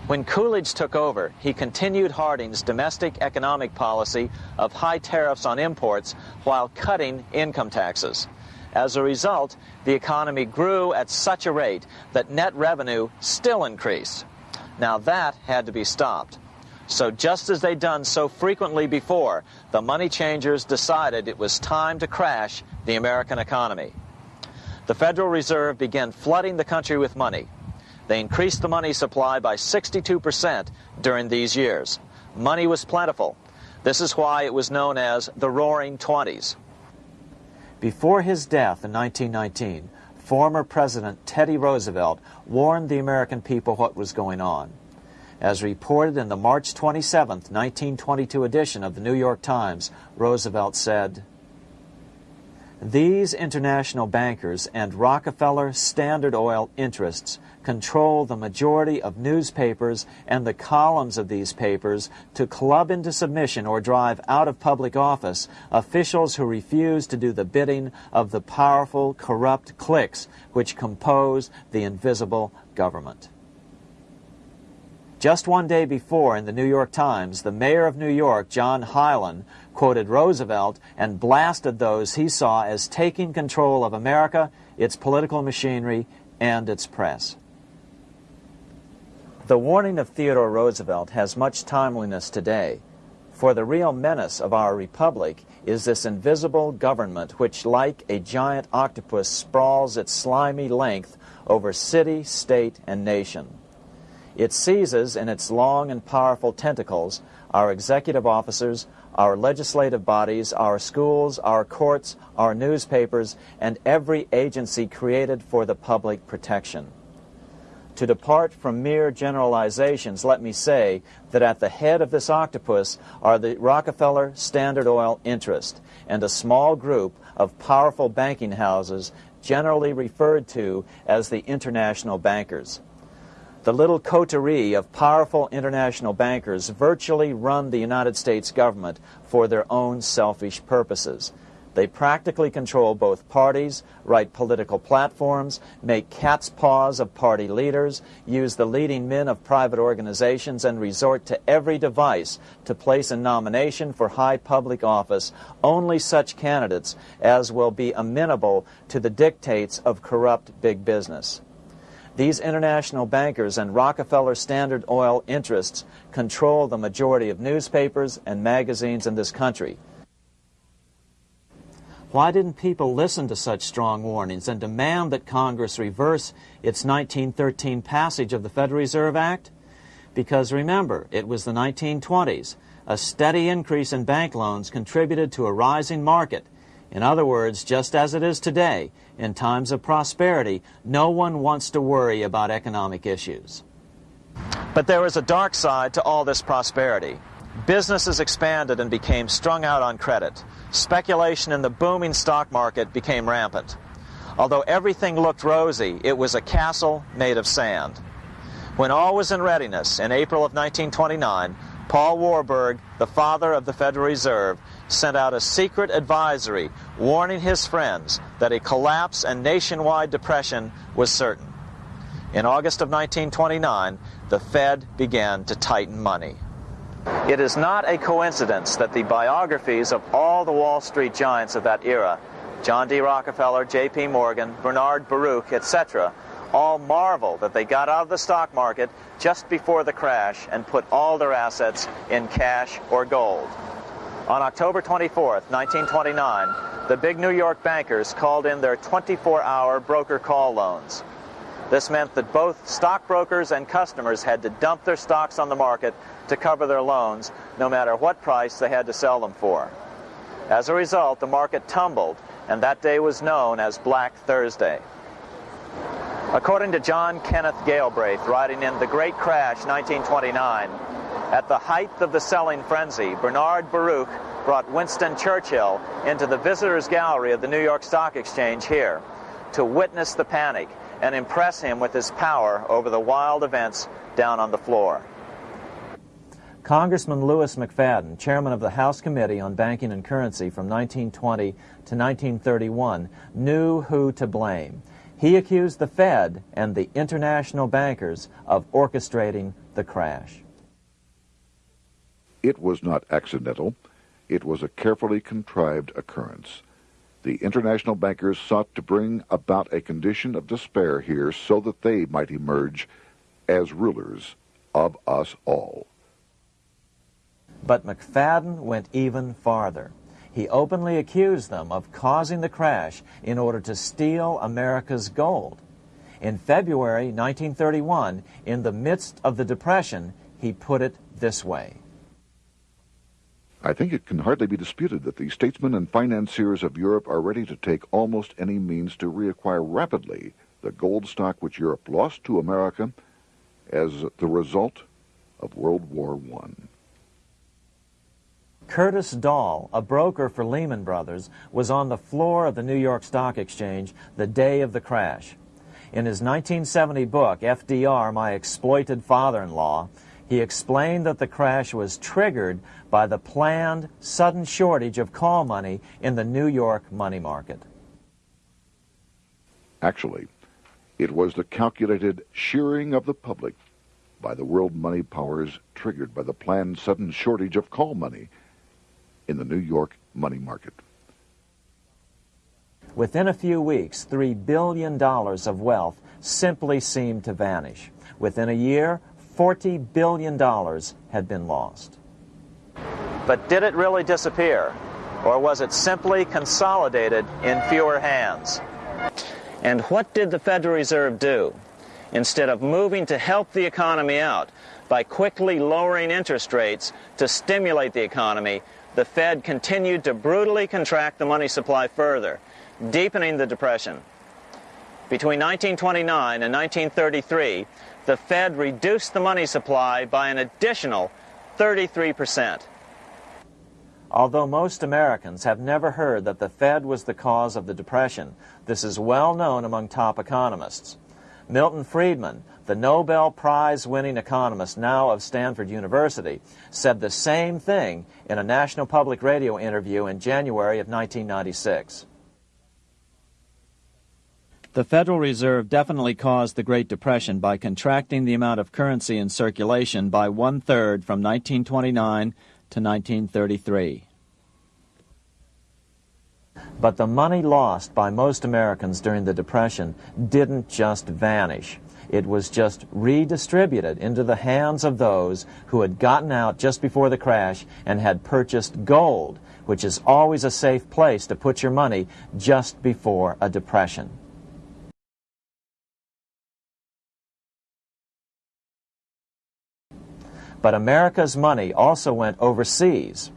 C: When Coolidge took over, he continued Harding's domestic economic policy of high tariffs on imports while cutting income taxes. As a result, the economy grew at such a rate that net revenue still increased. Now that had to be stopped. So just as they'd done so frequently before, the money changers decided it was time to crash the American economy. the Federal Reserve began flooding the country with money. They increased the money supply by 62% during these years. Money was plentiful. This is why it was known as the Roaring Twenties. Before his death in 1919, former President Teddy Roosevelt warned the American people what was going on. As reported in the March 27, 1922 edition of the New York Times, Roosevelt said, These international bankers and Rockefeller Standard Oil interests control the majority of newspapers and the columns of these papers to club into submission or drive out of public office officials who refuse to do the bidding of the powerful, corrupt cliques which compose the invisible government. Just one day before, in the New York Times, the mayor of New York, John Hylan, quoted Roosevelt and blasted those he saw as taking control of America, its political machinery, and its press. The warning of Theodore Roosevelt has much timeliness today, for the real menace of our republic is this invisible government which, like a giant octopus, sprawls its slimy length over city, state, and nation. It seizes in its long and powerful tentacles our executive officers, our legislative bodies, our schools, our courts, our newspapers, and every agency created for the public protection. To depart from mere generalizations, let me say that at the head of this octopus are the Rockefeller Standard Oil interest and a small group of powerful banking houses generally referred to as the international bankers. The little coterie of powerful international bankers virtually run the United States government for their own selfish purposes. They practically control both parties, write political platforms, make cat's paws of party leaders, use the leading men of private organizations, and resort to every device to place a nomination for high public office only such candidates as will be amenable to the dictates of corrupt big business. These international bankers and Rockefeller Standard Oil interests control the majority of newspapers and magazines in this country. Why didn't people listen to such strong warnings and demand that Congress reverse its 1913 passage of the Federal Reserve Act? Because remember, it was the 1920s. A steady increase in bank loans contributed to a rising market. In other words, just as it is today, in times of prosperity, no one wants to worry about economic issues. But there was a dark side to all this prosperity. Businesses expanded and became strung out on credit. Speculation in the booming stock market became rampant. Although everything looked rosy, it was a castle made of sand. When all was in readiness, in April of 1929, Paul Warburg, the father of the Federal Reserve, sent out a secret advisory warning his friends that a collapse and nationwide depression was certain. In August of 1929, the Fed began to tighten money. It is not a coincidence that the biographies of all the Wall Street giants of that era, John D. Rockefeller, J.P. Morgan, Bernard Baruch, etc., all marvel that they got out of the stock market just before the crash and put all their assets in cash or gold. On October 24, 1929, the big New York bankers called in their 24-hour broker call loans. This meant that both stockbrokers and customers had to dump their stocks on the market to cover their loans, no matter what price they had to sell them for. As a result, the market tumbled, and that day was known as Black Thursday. According to John Kenneth Galbraith, writing in The Great Crash, 1929, at the height of the selling frenzy, Bernard Baruch brought Winston Churchill into the visitors gallery of the New York Stock Exchange here to witness the panic and impress him with his power over the wild events down on the floor. Congressman Louis McFadden, chairman of the House Committee on Banking and Currency from 1920 to 1931, knew who to blame. He accused the Fed and the international bankers of orchestrating the crash.
D: It was not accidental. It was a carefully contrived occurrence. The international bankers sought to bring about a condition of despair here so that they might emerge as rulers of us all.
C: But McFadden went even farther. he openly accused them of causing the crash in order to steal America's gold. In February 1931, in the midst of the Depression, he put it this way.
D: I think it can hardly be disputed that the statesmen and financiers of Europe are ready to take almost any means to reacquire rapidly the gold stock which Europe lost to America as the result of World War I.
C: Curtis Dall, a broker for Lehman Brothers, was on the floor of the New York Stock Exchange the day of the crash. In his 1970 book, FDR, My Exploited Father-in-Law, he explained that the crash was triggered by the planned sudden shortage of call money in the New York money market.
D: Actually, it was the calculated shearing of the public by the world money powers triggered by the planned sudden shortage of call money in the New York money market.
C: Within a few weeks, $3 billion of wealth simply seemed to vanish. Within a year, $40 billion had been lost. But did it really disappear? Or was it simply consolidated in fewer hands? And what did the Federal Reserve do? Instead of moving to help the economy out by quickly lowering interest rates to stimulate the economy, the Fed continued to brutally contract the money supply further, deepening the Depression. Between 1929 and 1933, the Fed reduced the money supply by an additional 33 percent. Although most Americans have never heard that the Fed was the cause of the Depression, this is well known among top economists. Milton Friedman, the Nobel Prize winning economist now of Stanford University, said the same thing in a National Public Radio interview in January of 1996.
I: The Federal Reserve definitely caused the Great Depression by contracting the amount of currency in circulation by one third from 1929 to 1933.
C: But the money lost by most Americans during the Depression didn't just vanish. It was just redistributed into the hands of those who had gotten out just before the crash and had purchased gold, which is always a safe place to put your money just before a depression. But America's money also went overseas.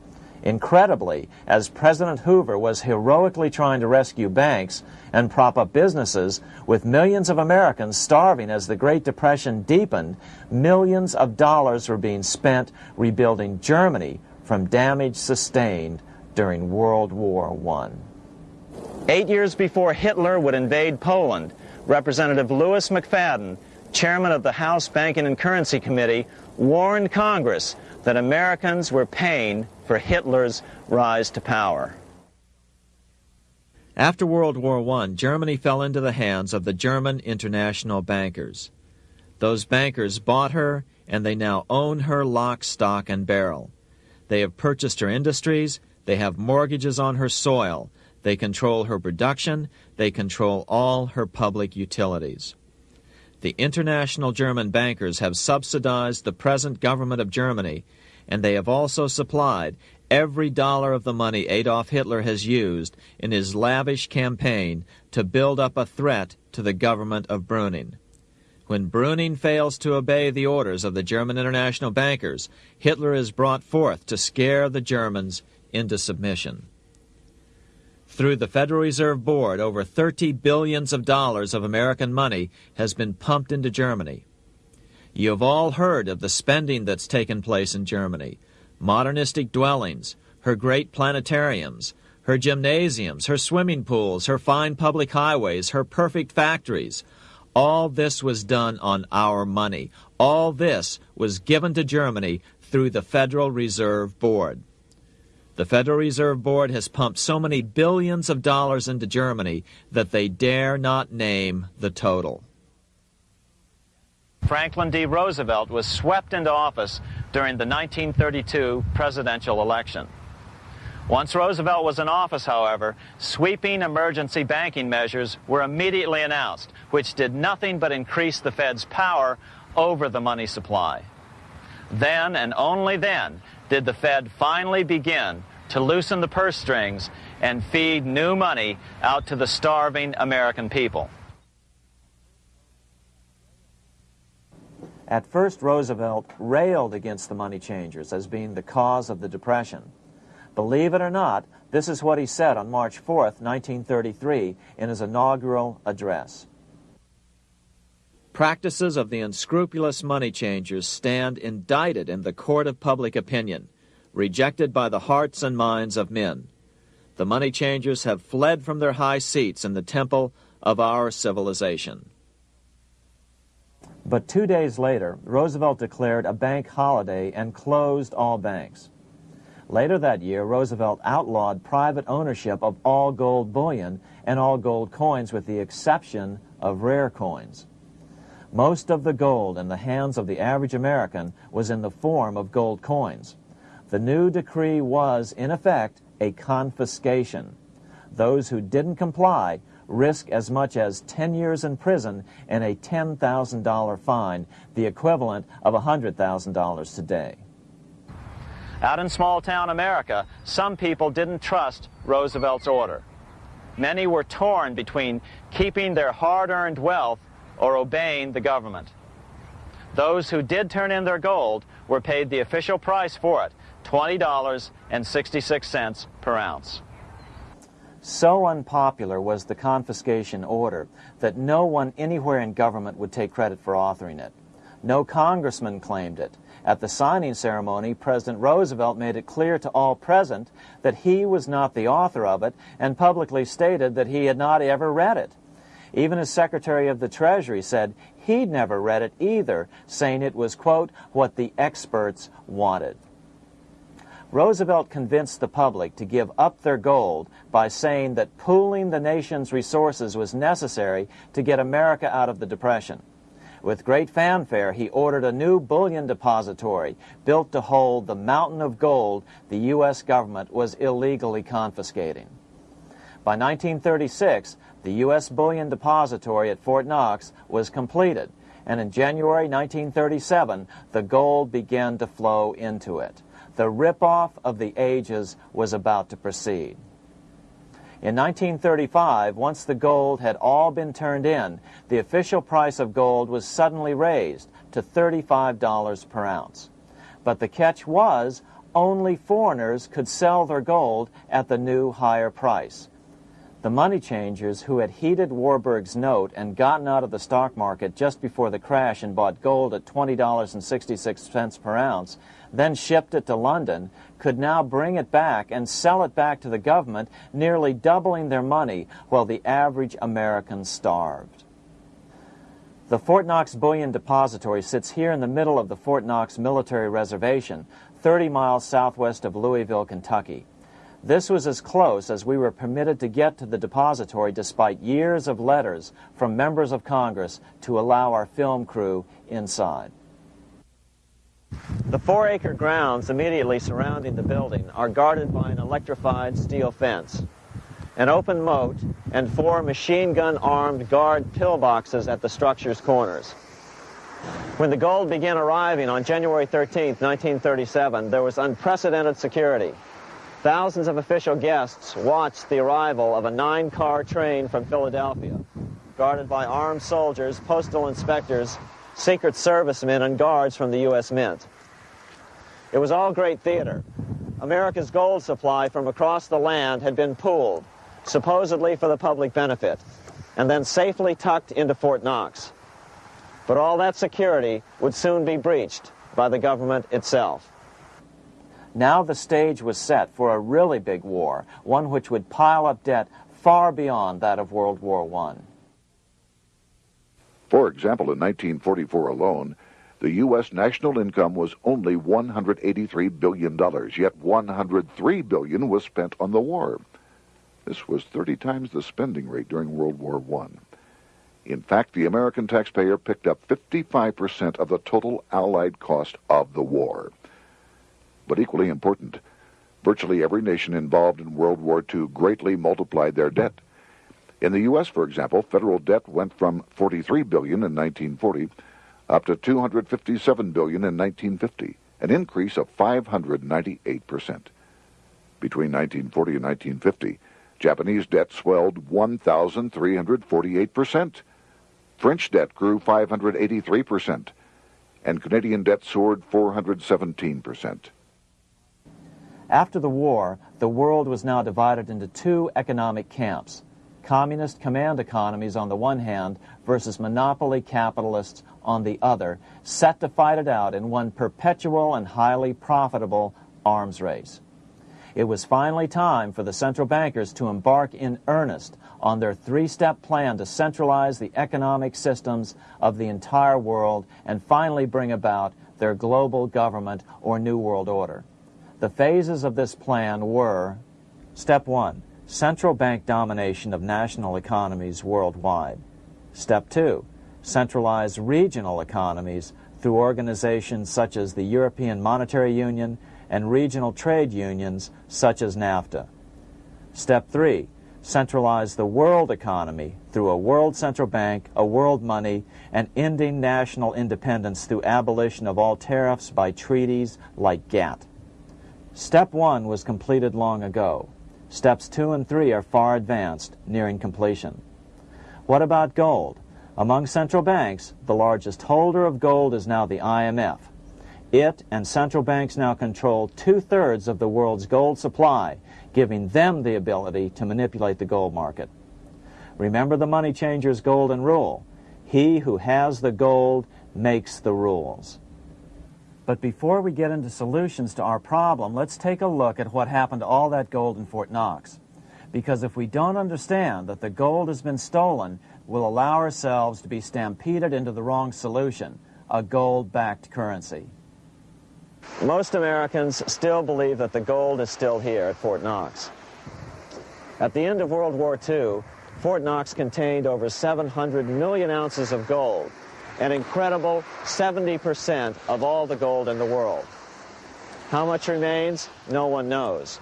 C: Incredibly, as President Hoover was heroically trying to rescue banks and prop up businesses, with millions of Americans starving as the Great Depression deepened, millions of dollars were being spent rebuilding Germany from damage sustained during World War I. Eight years before Hitler would invade Poland, Representative Louis McFadden, chairman of the House Banking and Currency Committee, warned Congress that Americans were paying for Hitler's rise to power.
I: After World War I, Germany fell into the hands of the German international bankers. Those bankers bought her, and they now own her lock, stock, and barrel. They have purchased her industries, they have mortgages on her soil, they control her production, they control all her public utilities. The international German bankers have subsidized the present government of Germany, and they have also supplied every dollar of the money Adolf Hitler has used in his lavish campaign to build up a threat to the government of Brüning. When Brüning fails to obey the orders of the German international bankers, Hitler is brought forth to scare the Germans into submission. Through the Federal Reserve Board, over 30 billions of dollars of American money has been pumped into Germany. You have all heard of the spending that's taken place in Germany. Modernistic dwellings, her great planetariums, her gymnasiums, her swimming pools, her fine public highways, her perfect factories. All this was done on our money. All this was given to Germany through the Federal Reserve Board. The Federal Reserve Board has pumped so many billions of dollars into Germany that they dare not name the total.
G: Franklin D. Roosevelt was swept into office during the 1932 presidential election. Once Roosevelt was in office, however, sweeping emergency banking measures were immediately announced, which did nothing but increase the Fed's power over the money supply. Then, and only then, did the Fed finally begin to loosen the purse strings and feed new money out to the starving American people.
C: At first, Roosevelt railed against the money changers as being the cause of the Depression. Believe it or not, this is what he said on March 4, 1933, in his inaugural address.
I: Practices of the unscrupulous money changers stand indicted in the court of public opinion, rejected by the hearts and minds of men. The money changers have fled from their high seats in the temple of our civilization.
C: But two days later, Roosevelt declared a bank holiday and closed all banks. Later that year, Roosevelt outlawed private ownership of all gold bullion and all gold coins with the exception of rare coins. Most of the gold in the hands of the average American was in the form of gold coins. The new decree was, in effect, a confiscation. Those who didn't comply risk as much as 10 years in prison and a $10,000 fine, the equivalent of $100,000 today.
G: Out in small town America, some people didn't trust Roosevelt's order. Many were torn between keeping their hard-earned wealth or obeying the government. Those who did turn in their gold were paid the official price for it, $20.66 per ounce.
C: So unpopular was the confiscation order that no one anywhere in government would take credit for authoring it. No congressman claimed it. At the signing ceremony, President Roosevelt made it clear to all present that he was not the author of it and publicly stated that he had not ever read it. Even his Secretary of the Treasury said he'd never read it either, saying it was, quote, what the experts wanted. Roosevelt convinced the public to give up their gold by saying that pooling the nation's resources was necessary to get America out of the Depression. With great fanfare, he ordered a new bullion depository built to hold the mountain of gold the U.S. government was illegally confiscating. By 1936, the U.S. Bullion Depository at Fort Knox was completed, and in January 1937, the gold began to flow into it. The ripoff of the ages was about to proceed. In 1935, once the gold had all been turned in, the official price of gold was suddenly raised to $35 per ounce. But the catch was only foreigners could sell their gold at the new higher price. The money changers who had heeded Warburg's note and gotten out of the stock market just before the crash and bought gold at $20.66 per ounce then shipped it to London, could now bring it back and sell it back to the government, nearly doubling their money while the average American starved. The Fort Knox Bullion Depository sits here in the middle of the Fort Knox Military Reservation, 30 miles southwest of Louisville, Kentucky. This was as close as we were permitted to get to the depository despite years of letters from members of Congress to allow our film crew inside. The four-acre grounds immediately surrounding the building are guarded by an electrified steel fence, an open moat, and four machine gun-armed guard pillboxes at the structure's corners. When the gold began arriving on January 13, 1937, there was unprecedented security. Thousands of official guests watched the arrival of a nine-car train from Philadelphia, guarded by armed soldiers, postal inspectors, Secret Servicemen and guards from the U.S. Mint. It was all great theater. America's gold supply from across the land had been pooled, supposedly for the public benefit, and then safely tucked into Fort Knox. But all that security would soon be breached by the government itself. Now the stage was set for a really big war, one which would pile up debt far beyond that of World War I.
D: For example, in 1944 alone, the U.S. national income was only $183 billion, yet 103 billion was spent on the war. This was 30 times the spending rate during World War I. In fact, the American taxpayer picked up 55% of the total Allied cost of the war. But equally important, virtually every nation involved in World War II greatly multiplied their debt. In the U.S., for example, federal debt went from 43 billion in 1940 up to 257 billion in 1950, an increase of 598 percent. Between 1940 and 1950, Japanese debt swelled 1,348%. French debt grew 583%, and Canadian debt soared 417%.
C: After the war, the world was now divided into two economic camps communist command economies on the one hand versus monopoly capitalists on the other, set to fight it out in one perpetual and highly profitable arms race. It was finally time for the central bankers to embark in earnest on their three-step plan to centralize the economic systems of the entire world and finally bring about their global government or New World Order. The phases of this plan were, step one, central bank domination of national economies worldwide. Step two, centralize regional economies through organizations such as the European Monetary Union and regional trade unions such as NAFTA. Step three, centralize the world economy through a world central bank, a world money, and ending national independence through abolition of all tariffs by treaties like GATT. Step one was completed long ago. Steps two and three are far advanced, nearing completion. What about gold? Among central banks, the largest holder of gold is now the IMF. It and central banks now control two-thirds of the world's gold supply, giving them the ability to manipulate the gold market. Remember the money changer's golden rule. He who has the gold makes the rules. But before we get into solutions to our problem, let's take a look at what happened to all that gold in Fort Knox. Because if we don't understand that the gold has been stolen, we'll allow ourselves to be stampeded into the wrong solution, a gold-backed currency.
G: Most Americans still believe that the gold is still here at Fort Knox. At the end of World War II, Fort Knox contained over 700 million ounces of gold, an incredible 70% of all the gold in the world. How much remains? No one knows.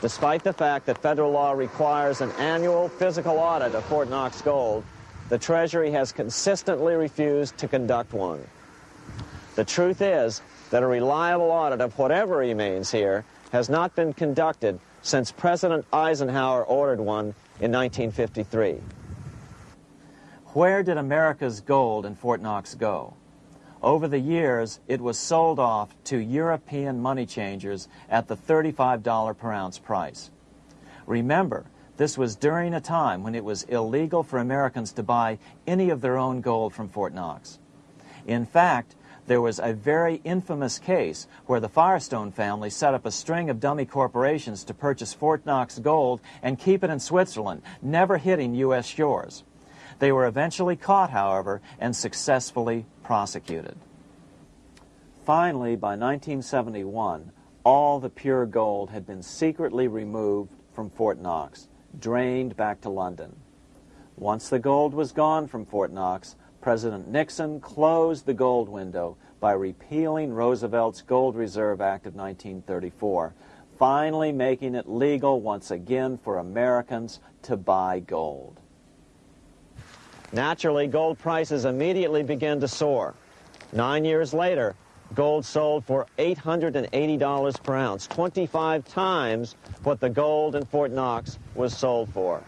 G: Despite the fact that federal law requires an annual physical audit of Fort Knox gold, the Treasury has consistently refused to conduct one. The truth is that a reliable audit of whatever remains here has not been conducted since President Eisenhower ordered one in 1953.
C: Where did America's gold in Fort Knox go? Over the years, it was sold off to European money changers at the $35 per ounce price. Remember, this was during a time when it was illegal for Americans to buy any of their own gold from Fort Knox. In fact, there was a very infamous case where the Firestone family set up a string of dummy corporations to purchase Fort Knox gold and keep it in Switzerland, never hitting U.S. shores. They were eventually caught, however, and successfully prosecuted. Finally, by 1971, all the pure gold had been secretly removed from Fort Knox, drained back to London. Once the gold was gone from Fort Knox, President Nixon closed the gold window by repealing Roosevelt's Gold Reserve Act of 1934, finally making it legal once again for Americans to buy gold.
G: Naturally, gold prices immediately began to soar. Nine years later, gold sold for $880 per ounce, 25 times what the gold in Fort Knox was sold for.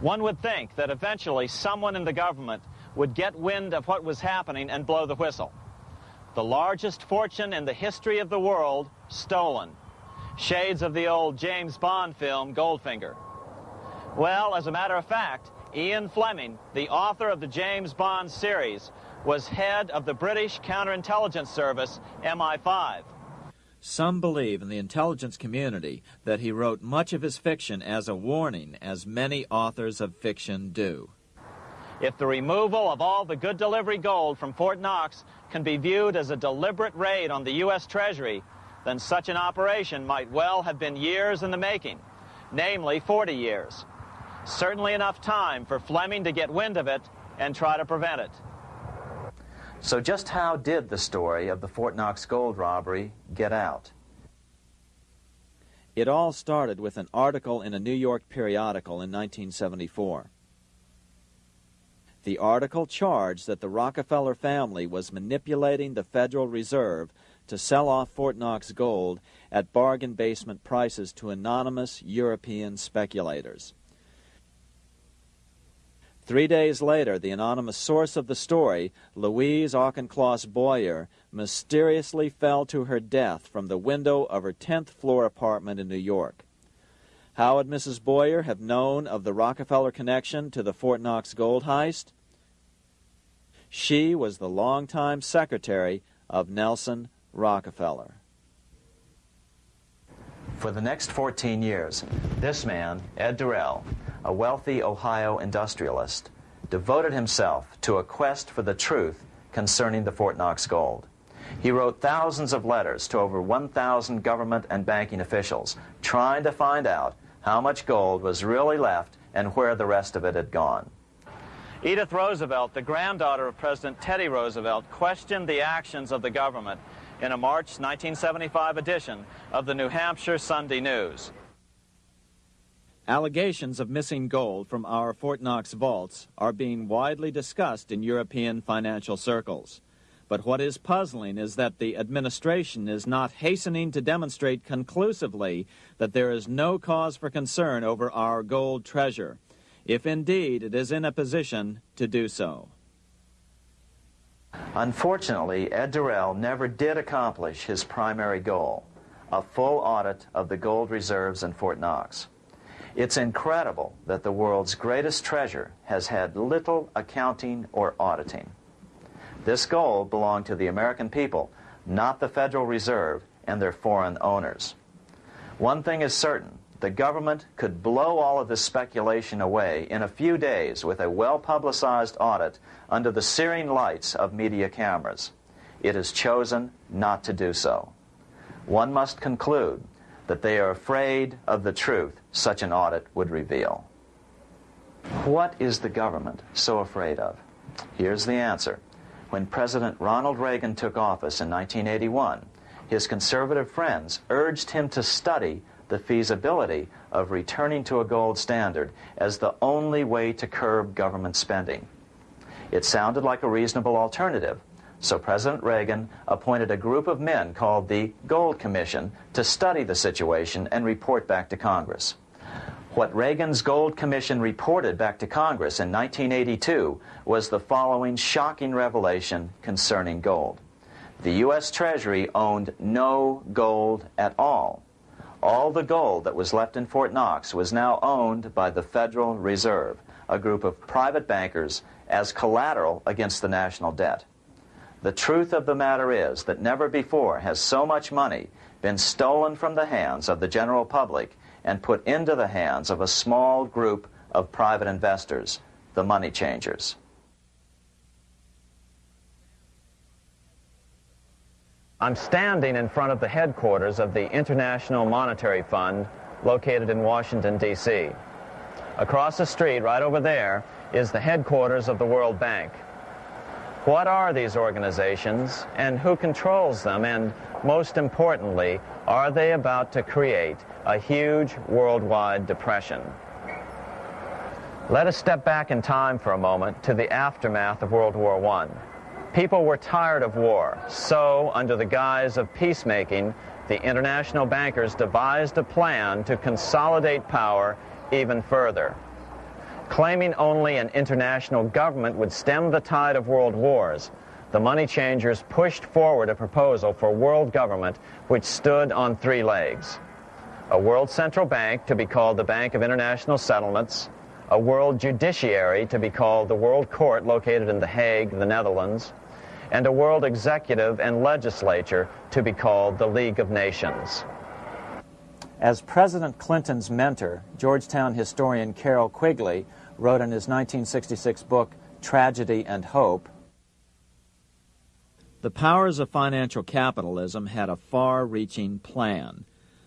G: One would think that eventually someone in the government would get wind of what was happening and blow the whistle. The largest fortune in the history of the world stolen. Shades of the old James Bond film, Goldfinger. Well, as a matter of fact, Ian Fleming, the author of the James Bond series, was head of the British counterintelligence service, MI5.
C: Some believe in the intelligence community that he wrote much of his fiction as a warning, as many authors of fiction do.
G: If the removal of all the good delivery gold from Fort Knox can be viewed as a deliberate raid on the U.S. Treasury, then such an operation might well have been years in the making, namely 40 years. Certainly enough time for Fleming to get wind of it and try to prevent it.
C: So just how did the story of the Fort Knox gold robbery get out? It all started with an article in a New York periodical in 1974. The article charged that the Rockefeller family was manipulating the Federal Reserve
J: to sell off Fort Knox gold at bargain basement prices to anonymous European speculators. Three days later, the anonymous source of the story, Louise Auchincloss Boyer, mysteriously fell to her death from the window of her 10th floor apartment in New York. How would Mrs. Boyer have known of the Rockefeller connection to the Fort Knox gold heist? She was the longtime secretary of Nelson Rockefeller.
C: For the next 14 years, this man, Ed Durell, a wealthy Ohio industrialist, devoted himself to a quest for the truth concerning the Fort Knox gold. He wrote thousands of letters to over 1,000 government and banking officials trying to find out how much gold was really left and where the rest of it had gone. Edith Roosevelt, the granddaughter of President Teddy Roosevelt, questioned the actions of the government in a March 1975 edition of the New Hampshire Sunday News.
J: Allegations of missing gold from our Fort Knox vaults are being widely discussed in European financial circles. But what is puzzling is that the administration is not hastening to demonstrate conclusively that there is no cause for concern over our gold treasure, if indeed it is in a position to do so.
C: Unfortunately, Ed Durell never did accomplish his primary goal, a full audit of the gold reserves in Fort Knox. It's incredible that the world's greatest treasure has had little accounting or auditing. This gold belonged to the American people, not the Federal Reserve and their foreign owners. One thing is certain, the government could blow all of this speculation away in a few days with a well-publicized audit under the searing lights of media cameras. It has chosen not to do so. One must conclude that they are afraid of the truth such an audit would reveal. What is the government so afraid of? Here's the answer when President Ronald Reagan took office in 1981, his conservative friends urged him to study the feasibility of returning to a gold standard as the only way to curb government spending. It sounded like a reasonable alternative, so President Reagan appointed a group of men called the Gold Commission to study the situation and report back to Congress. What Reagan's Gold Commission reported back to Congress in 1982 was the following shocking revelation concerning gold. The U.S. Treasury owned no gold at all. All the gold that was left in Fort Knox was now owned by the Federal Reserve, a group of private bankers, as collateral against the national debt. The truth of the matter is that never before has so much money been stolen from the hands of the general public and put into the hands of a small group of private investors, the money changers. I'm standing in front of the headquarters of the International Monetary Fund located in Washington, D.C. Across the street, right over there, is the headquarters of the World Bank. What are these organizations and who controls them? And most importantly, are they about to create a huge worldwide depression? Let us step back in time for a moment to the aftermath of World War I. People were tired of war, so under the guise of peacemaking, the international bankers devised a plan to consolidate power even further. Claiming only an international government would stem the tide of world wars, the money changers pushed forward a proposal for world government which stood on three legs. A world central bank to be called the Bank of International Settlements, a world judiciary to be called the World Court located in The Hague, the Netherlands, and a world executive and legislature to be called the League of Nations.
J: As President Clinton's mentor, Georgetown historian Carroll Quigley wrote in his 1966 book, Tragedy and Hope. The powers of financial capitalism had a far reaching plan,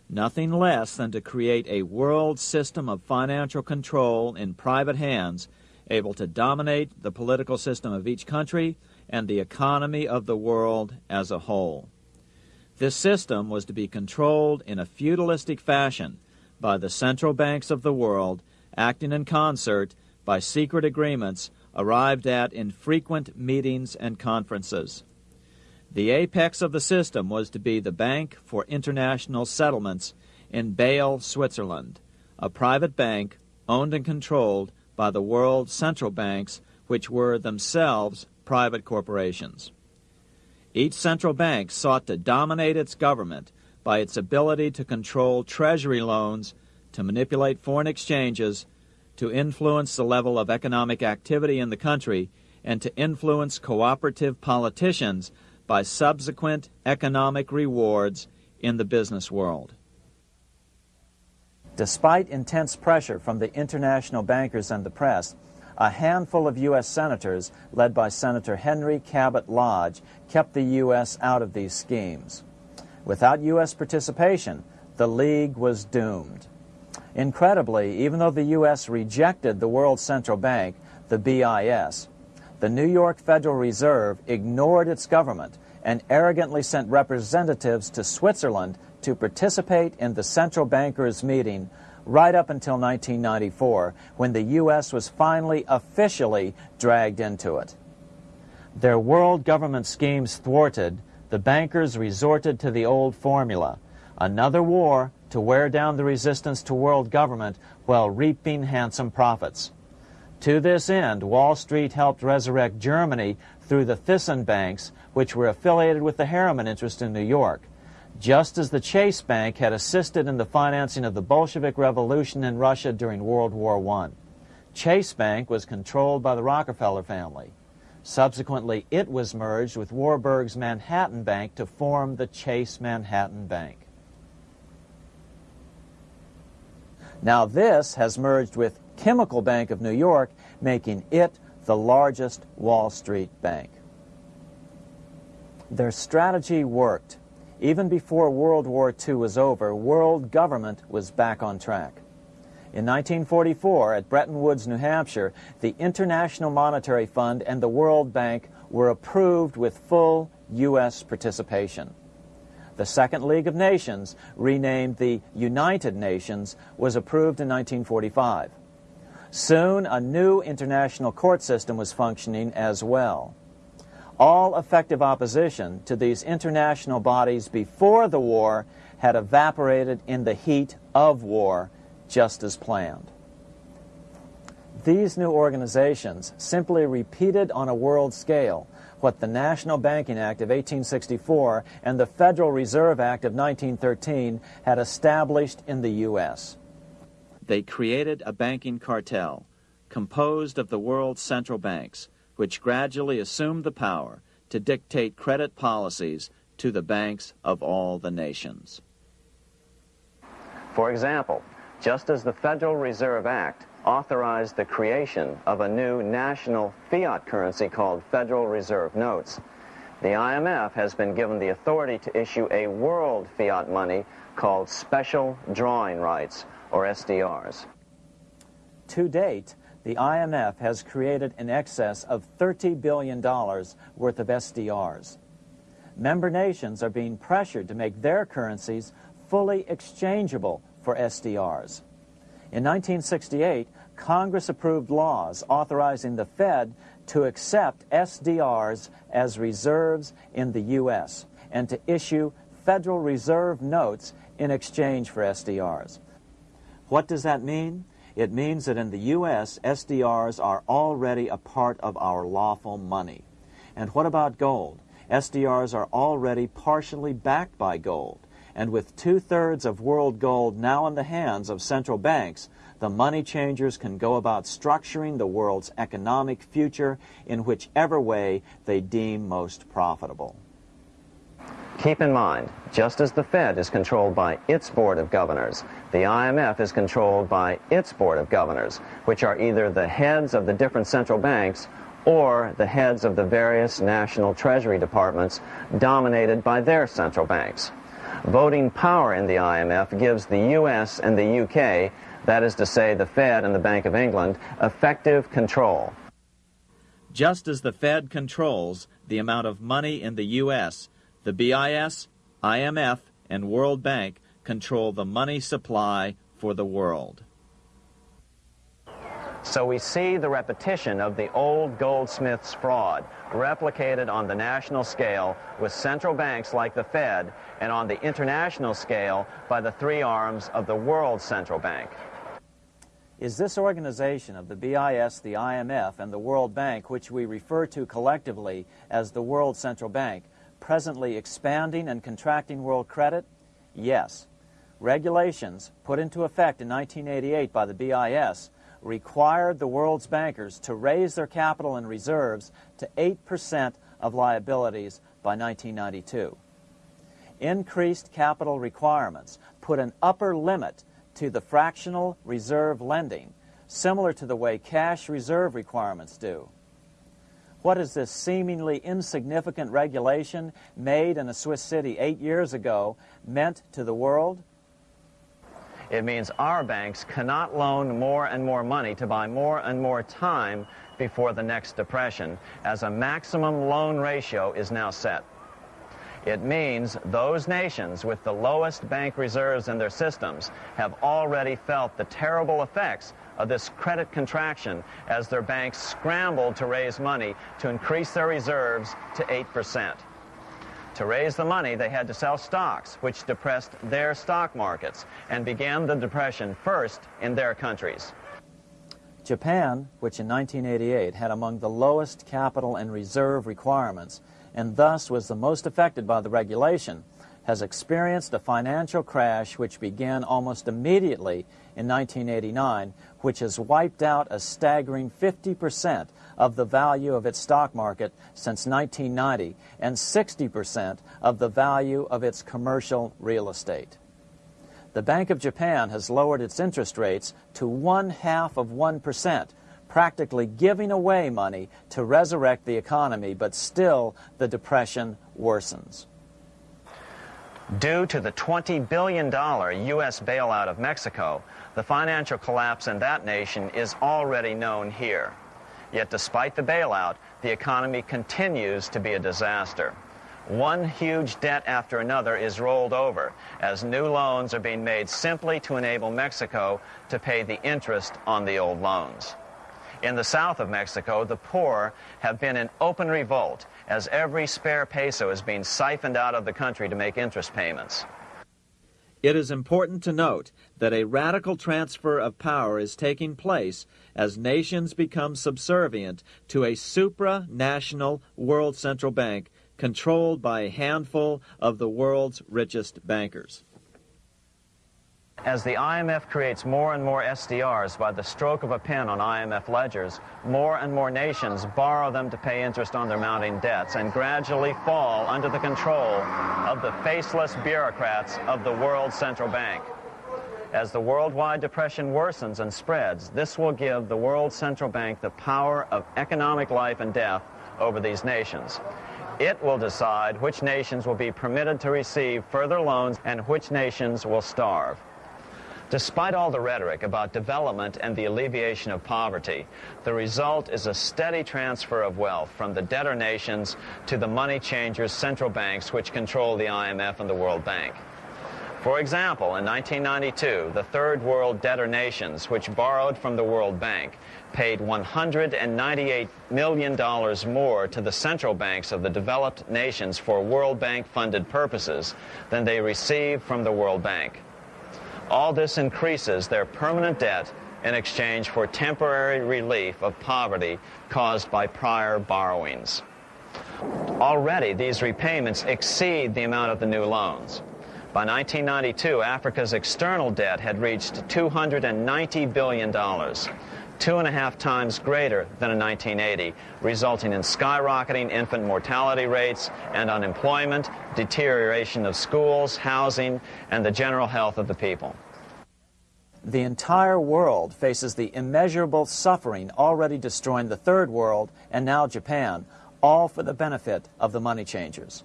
J: nothing less than to create a world system of financial control in private hands able to dominate the political system of each country and the economy of the world as a whole. This system was to be controlled in a feudalistic fashion by the central banks of the world acting in concert by secret agreements arrived at in frequent meetings and conferences.
C: The apex of the system was to be the Bank for International Settlements in Basel, Switzerland, a private bank owned and controlled by the world central banks, which were themselves private corporations. Each central bank sought to dominate its government by its ability to control treasury loans, to manipulate foreign exchanges, to influence the level of economic activity in the country, and to influence cooperative politicians by subsequent economic rewards in the business world. Despite intense pressure from the international bankers and the press, a handful of U.S. senators, led by Senator Henry Cabot Lodge, kept the U.S. out of these schemes. Without U.S. participation, the League was doomed. Incredibly, even though the U.S. rejected the World Central Bank, the BIS, the New York Federal Reserve ignored its government and arrogantly sent representatives to Switzerland to participate in the central bankers' meeting right up until 1994, when the U.S. was finally officially dragged into it. Their world government schemes thwarted, the bankers resorted to the old formula another war to wear down the resistance to world government while reaping handsome profits. To this end, Wall Street helped resurrect Germany through the Thyssen banks, which were affiliated with the Harriman interest in New York, just as the Chase Bank had assisted in the financing of the Bolshevik Revolution in Russia during World War I. Chase Bank was controlled by the Rockefeller family. Subsequently, it was merged with Warburg's Manhattan Bank to form the Chase Manhattan Bank. Now this has merged with Chemical Bank of New York, making it the largest Wall Street bank. Their strategy worked. Even before World War II was over, world government was back on track. In 1944, at Bretton Woods, New Hampshire, the International Monetary Fund and the World Bank were approved with full U.S. participation. The Second League of Nations, renamed the United Nations, was approved in 1945. Soon, a new international court system was functioning as well. All effective opposition to these international bodies before the war had evaporated in the heat of war, just as planned. These new organizations simply repeated on a world scale what the National Banking Act of 1864 and the Federal Reserve Act of 1913 had established in the U.S. They created a banking cartel composed of the world's central banks, which gradually assumed the power to dictate credit policies to the banks of all the nations.
G: For example, just as the Federal Reserve Act authorized the creation of a new national fiat currency called Federal Reserve Notes, the IMF has been given the authority to issue a world fiat money called Special Drawing Rights, or SDRs.
C: To date, the IMF has created in excess of $30 billion worth of SDRs. Member nations are being pressured to make their currencies fully exchangeable for SDRs. In 1968, Congress approved laws authorizing the Fed to accept SDRs as reserves in the U.S. and to issue Federal Reserve notes in exchange for SDRs. What does that mean? It means that in the U.S., SDRs are already a part of our lawful money. And what about gold? SDRs are already partially backed by gold. And with two-thirds of world gold now in the hands of central banks, the money changers can go about structuring the world's economic future in whichever way they deem most profitable.
G: Keep in mind, just as the Fed is controlled by its Board of Governors, the IMF is controlled by its Board of Governors, which are either the heads of the different central banks or the heads of the various national treasury departments dominated by their central banks. Voting power in the IMF gives the US and the UK, that is to say the Fed and the Bank of England, effective control.
C: Just as the Fed controls the amount of money in the U.S., the BIS, IMF, and World Bank control the money supply for the world. So we see the repetition of the old goldsmith's fraud replicated on the national scale with central banks like the Fed and on the international scale by the three arms of the world central bank.
K: Is this organization of the BIS, the IMF, and the World Bank, which we refer to collectively as the World Central Bank, presently expanding and contracting world credit? Yes. Regulations put into effect in 1988 by the BIS required the world's bankers to raise their capital and reserves to 8% of liabilities by 1992. Increased capital requirements put an upper limit to the fractional reserve lending, similar to the way cash reserve requirements do. What has this seemingly insignificant regulation made in a Swiss city eight years ago meant to the world?
C: It means our banks cannot loan more and more money to buy more and more time before the next depression, as a maximum loan ratio is now set. It means those nations with the lowest bank reserves in their systems have already felt the terrible effects of this credit contraction as their banks scrambled to raise money to increase their reserves to 8%. To raise the money, they had to sell stocks, which depressed their stock markets and began the depression first in their countries.
K: Japan, which in 1988 had among the lowest capital and reserve requirements and thus was the most affected by the regulation, has experienced a financial crash which began almost immediately in 1989, which has wiped out a staggering 50 percent of the value of its stock market since 1990 and 60% of the value of its commercial real estate. The Bank of Japan has lowered its interest rates to one half of 1%, practically giving away money to resurrect the economy, but still the depression worsens.
C: Due to the $20 billion U.S. bailout of Mexico, the financial collapse in that nation is already known here. Yet despite the bailout, the economy continues to be a disaster. One huge debt after another is rolled over as new loans are being made simply to enable Mexico to pay the interest on the old loans. In the south of Mexico, the poor have been in open revolt as every spare peso is being siphoned out of the country to make interest payments.
L: It is important to note that a radical transfer of power is taking place as nations become subservient to a supranational world central bank controlled by a handful of the world's richest bankers.
C: As the IMF creates more and more SDRs by the stroke of a pen on IMF ledgers, more and more nations borrow them to pay interest on their mounting debts and gradually fall under the control of the faceless bureaucrats of the World Central Bank. As the worldwide depression worsens and spreads, this will give the World Central Bank the power of economic life and death over these nations. It will decide which nations will be permitted to receive further loans and which nations will starve. Despite all the rhetoric about development and the alleviation of poverty, the result is a steady transfer of wealth from the debtor nations to the money changers' central banks which control the IMF and the World Bank. For example, in 1992, the third world debtor nations, which borrowed from the World Bank, paid $198 million more to the central banks of the developed nations for World Bank funded purposes than they received from the World Bank. All this increases their permanent debt in exchange for temporary relief of poverty caused by prior borrowings. Already, these repayments exceed the amount of the new loans. By 1992, Africa's external debt had reached $290 billion, two and a half times greater than in 1980, resulting in skyrocketing infant mortality rates and unemployment, deterioration of schools, housing, and the general health of the people.
K: The entire world faces the immeasurable suffering already destroying the third world and now Japan, all for the benefit of the money changers.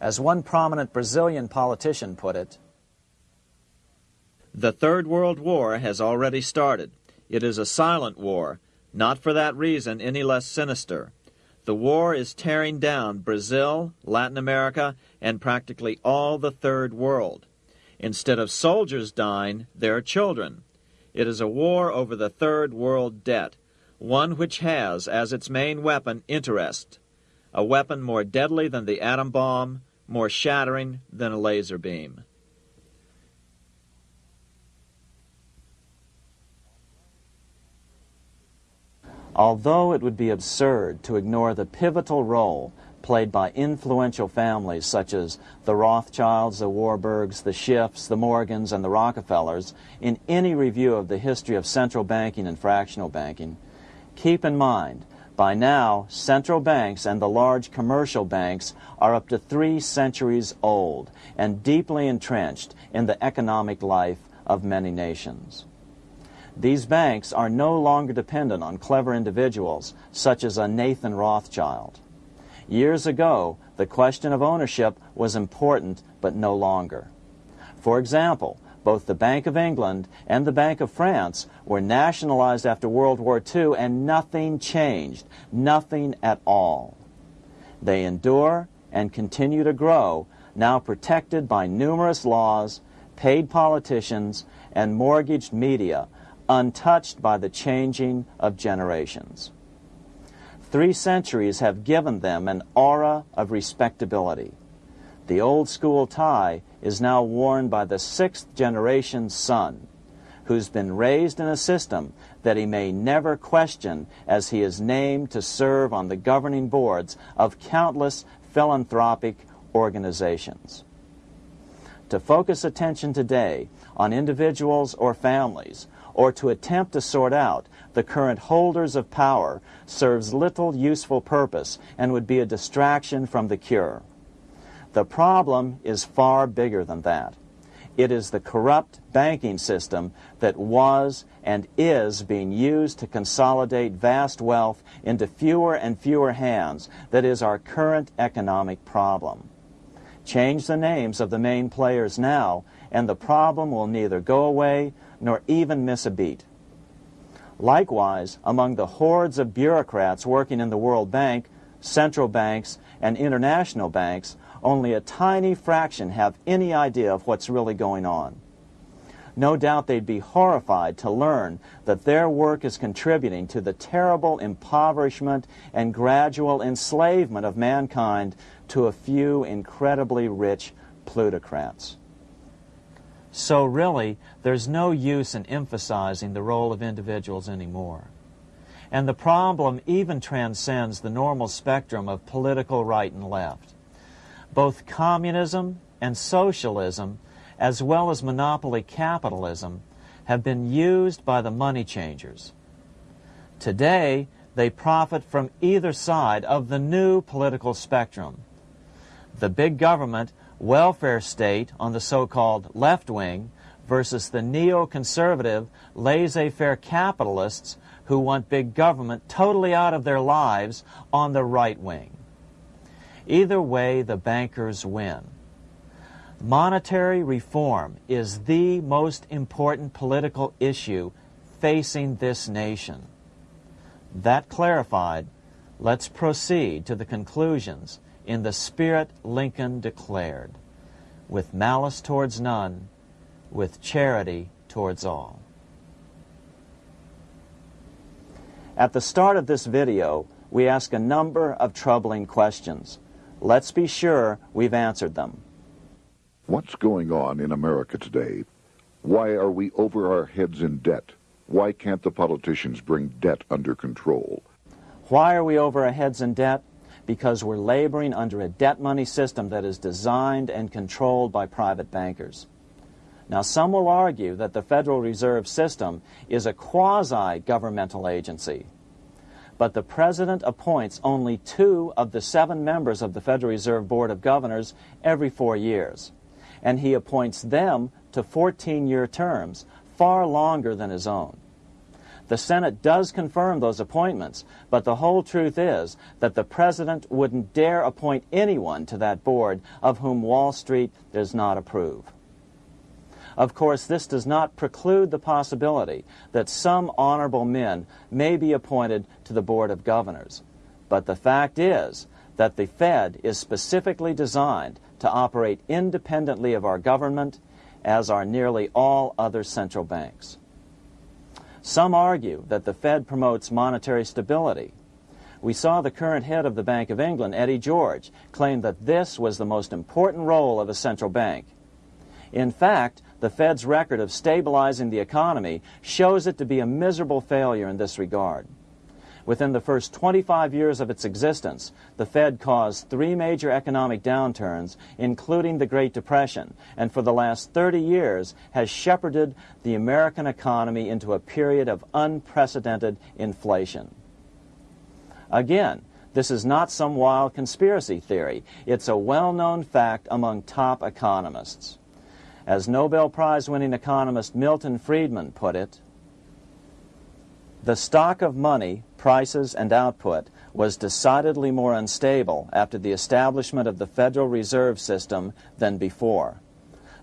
K: As one prominent Brazilian politician put it,
L: The Third World War has already started. It is a silent war, not for that reason any less sinister. The war is tearing down Brazil, Latin America, and practically all the Third World. Instead of soldiers dying, there are children.
I: It is a war over the third world debt, one which has as its main weapon interest, a weapon more deadly than the atom bomb, more shattering than a laser beam.
C: Although it would be absurd to ignore the pivotal role played by influential families such as the Rothschilds, the Warburgs, the Schiffs, the Morgans, and the Rockefellers in any review of the history of central banking and fractional banking, keep in mind by now central banks and the large commercial banks are up to three centuries old and deeply entrenched in the economic life of many nations. These banks are no longer dependent on clever individuals such as a Nathan Rothschild. Years ago, the question of ownership was important, but no longer. For example, both the Bank of England and the Bank of France were nationalized after World War II and nothing changed, nothing at all. They endure and continue to grow, now protected by numerous laws, paid politicians, and mortgaged media untouched by the changing of generations. Three centuries have given them an aura of respectability. The old school tie is now worn by the sixth generation son, who's been raised in a system that he may never question as he is named to serve on the governing boards of countless philanthropic organizations. To focus attention today on individuals or families or to attempt to sort out the current holders of power serves little useful purpose and would be a distraction from the cure. The problem is far bigger than that. It is the corrupt banking system that was and is being used to consolidate vast wealth into fewer and fewer hands that is our current economic problem. Change the names of the main players now, and the problem will neither go away nor even miss a beat. Likewise, among the hordes of bureaucrats working in the World Bank, central banks, and international banks, only a tiny fraction have any idea of what's really going on. No doubt they'd be horrified to learn that their work is contributing to the terrible impoverishment and gradual enslavement of mankind to a few incredibly rich plutocrats. So really, there's no use in emphasizing the role of individuals anymore. And the problem even transcends the normal spectrum of political right and left. Both communism and socialism, as well as monopoly capitalism, have been used by the money changers. Today, they profit from either side of the new political spectrum. The big government welfare state on the so-called left wing versus the neoconservative, laissez-faire capitalists who want big government totally out of their lives on the right wing. Either way, the bankers win. Monetary reform is the most important political issue facing this nation. That clarified, let's proceed to the conclusions in the spirit Lincoln declared, with malice towards none, with charity towards all. At the start of this video, we ask a number of troubling questions. Let's be sure we've answered them.
D: What's going on in America today? Why are we over our heads in debt? Why can't the politicians bring debt under control?
C: Why are we over our heads in debt? Because we're laboring under a debt money system that is designed and controlled by private bankers. Now, some will argue that the Federal Reserve System is a quasi-governmental agency, but the President appoints only two of the seven members of the Federal Reserve Board of Governors every four years, and he appoints them to 14-year terms, far longer than his own. The Senate does confirm those appointments, but the whole truth is that the President wouldn't dare appoint anyone to that board of whom Wall Street does not approve. Of course, this does not preclude the possibility that some honorable men may be appointed to the Board of Governors. But the fact is that the Fed is specifically designed to operate independently of our government, as are nearly all other central banks. Some argue that the Fed promotes monetary stability. We saw the current head of the Bank of England, Eddie George, claim that this was the most important role of a central bank. In fact, the Fed's record of stabilizing the economy shows it to be a miserable failure in this regard. Within the first 25 years of its existence, the Fed caused three major economic downturns, including the Great Depression, and for the last 30 years has shepherded the American economy into a period of unprecedented inflation. Again, this is not some wild conspiracy theory. It's a well-known fact among top economists. As Nobel Prize winning economist Milton Friedman put it, the stock of money, prices, and output was decidedly more unstable after the establishment of the Federal Reserve System than before.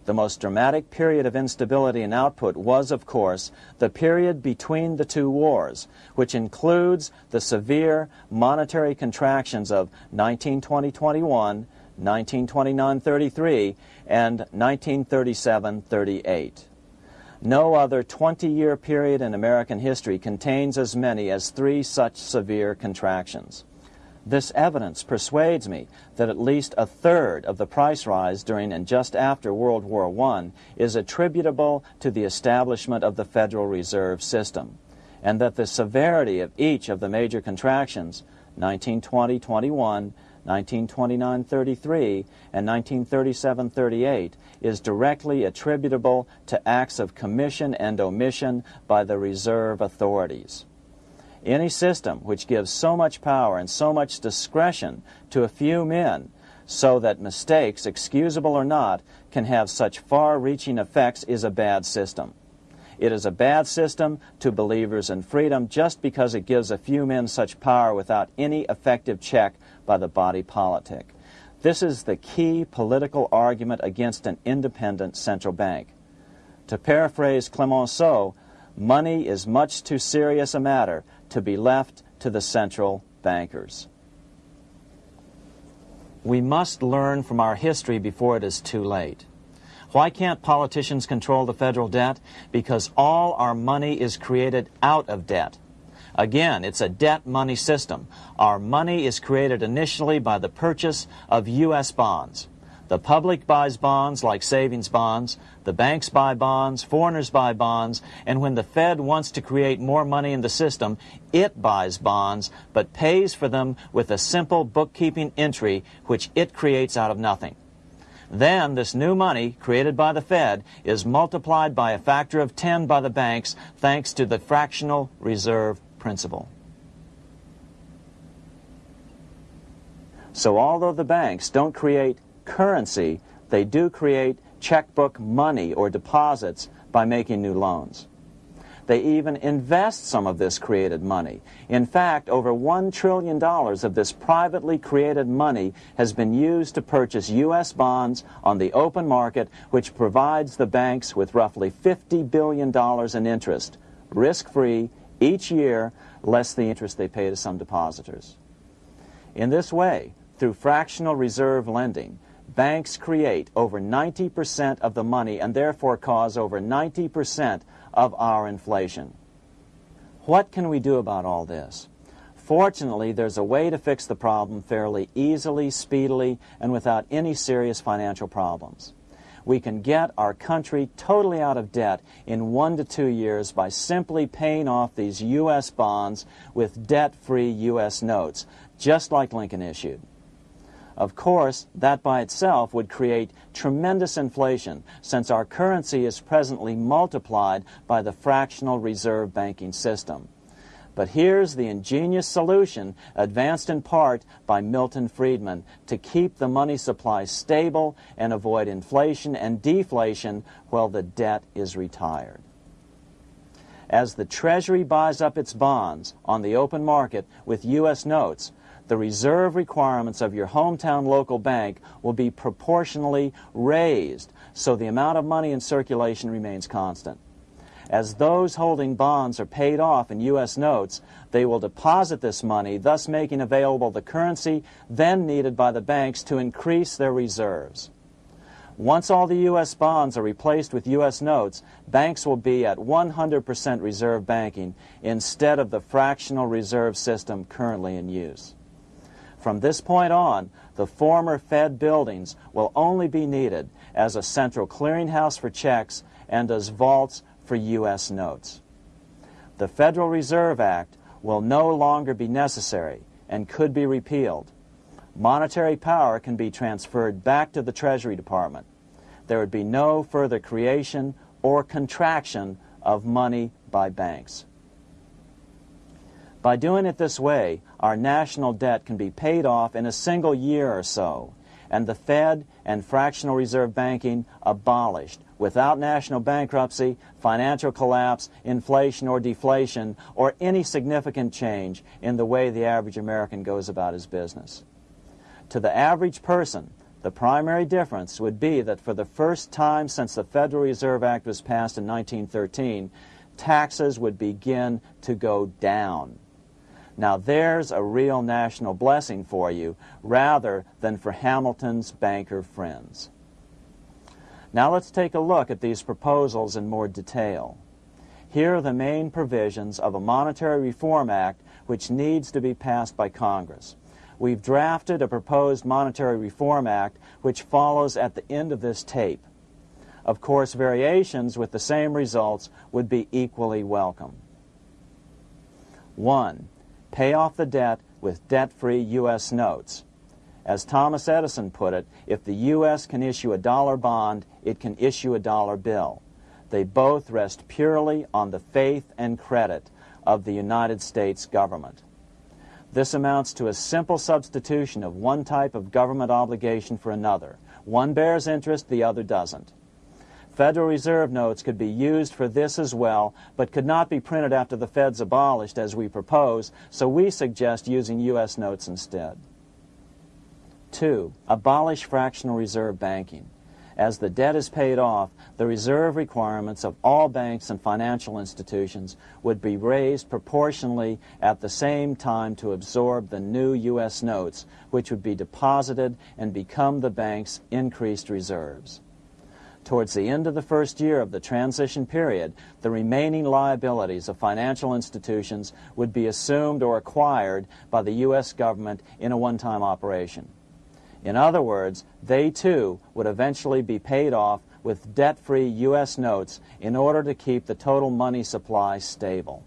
C: The most dramatic period of instability in output was, of course, the period between the two wars, which includes the severe monetary contractions of 1920-21 1929-33, and 1937-38. No other 20-year period in American history contains as many as three such severe contractions. This evidence persuades me that at least a third of the price rise during and just after World War I is attributable to the establishment of the Federal Reserve System, and that the severity of each of the major contractions, 1920-21, 1929-33 and 1937-38 is directly attributable to acts of commission and omission by the reserve authorities. Any system which gives so much power and so much discretion to a few men so that mistakes, excusable or not, can have such far-reaching effects is a bad system. It is a bad system to believers in freedom just because it gives a few men such power without any effective check by the body politic. This is the key political argument against an independent central bank. To paraphrase Clemenceau, money is much too serious a matter to be left to the central bankers. We must learn from our history before it is too late. Why can't politicians control the federal debt? Because all our money is created out of debt. Again, it's a debt money system. Our money is created initially by the purchase of U.S. bonds. The public buys bonds like savings bonds, the banks buy bonds, foreigners buy bonds, and when the Fed wants to create more money in the system, it buys bonds, but pays for them with a simple bookkeeping entry which it creates out of nothing. Then this new money created by the Fed is multiplied by a factor of 10 by the banks thanks to the fractional reserve principle. So although the banks don't create currency, they do create checkbook money or deposits by making new loans. They even invest some of this created money. In fact, over $1 trillion of this privately created money has been used to purchase U.S. bonds on the open market, which provides the banks with roughly $50 billion in interest, risk-free each year less the interest they pay to some depositors. In this way, through fractional reserve lending, banks create over 90% of the money and therefore cause over 90% of our inflation. What can we do about all this? Fortunately, there's a way to fix the problem fairly easily, speedily, and without any serious financial problems we can get our country totally out of debt in one to two years by simply paying off these U.S. bonds with debt-free U.S. notes, just like Lincoln issued. Of course, that by itself would create tremendous inflation since our currency is presently multiplied by the fractional reserve banking system. But here's the ingenious solution, advanced in part by Milton Friedman, to keep the money supply stable and avoid inflation and deflation while the debt is retired. As the Treasury buys up its bonds on the open market with U.S. notes, the reserve requirements of your hometown local bank will be proportionally raised so the amount of money in circulation remains constant. As those holding bonds are paid off in U.S. notes, they will deposit this money, thus making available the currency then needed by the banks to increase their reserves. Once all the U.S. bonds are replaced with U.S. notes, banks will be at 100% reserve banking instead of the fractional reserve system currently in use. From this point on, the former Fed buildings will only be needed as a central clearinghouse for checks and as vaults for U.S. notes. The Federal Reserve Act will no longer be necessary and could be repealed. Monetary power can be transferred back to the Treasury Department. There would be no further creation or contraction of money by banks. By doing it this way, our national debt can be paid off in a single year or so, and the Fed and fractional reserve banking abolished without national bankruptcy, financial collapse, inflation or deflation, or any significant change in the way the average American goes about his business. To the average person, the primary difference would be that for the first time since the Federal Reserve Act was passed in 1913, taxes would begin to go down. Now there's a real national blessing for you rather than for Hamilton's banker friends. Now let's take a look at these proposals in more detail. Here are the main provisions of a Monetary Reform Act which needs to be passed by Congress. We've drafted a proposed Monetary Reform Act which follows at the end of this tape. Of course, variations with the same results would be equally welcome. 1. Pay off the debt with debt-free U.S. notes. As Thomas Edison put it, if the U.S. can issue a dollar bond, it can issue a dollar bill. They both rest purely on the faith and credit of the United States government. This amounts to a simple substitution of one type of government obligation for another. One bears interest, the other doesn't. Federal Reserve notes could be used for this as well, but could not be printed after the Fed's abolished as we propose, so we suggest using U.S. notes instead. 2. Abolish fractional reserve banking. As the debt is paid off, the reserve requirements of all banks and financial institutions would be raised proportionally at the same time to absorb the new U.S. notes, which would be deposited and become the bank's increased reserves. Towards the end of the first year of the transition period, the remaining liabilities of financial institutions would be assumed or acquired by the U.S. government in a one-time operation. In other words, they too would eventually be paid off with debt-free U.S. notes in order to keep the total money supply stable.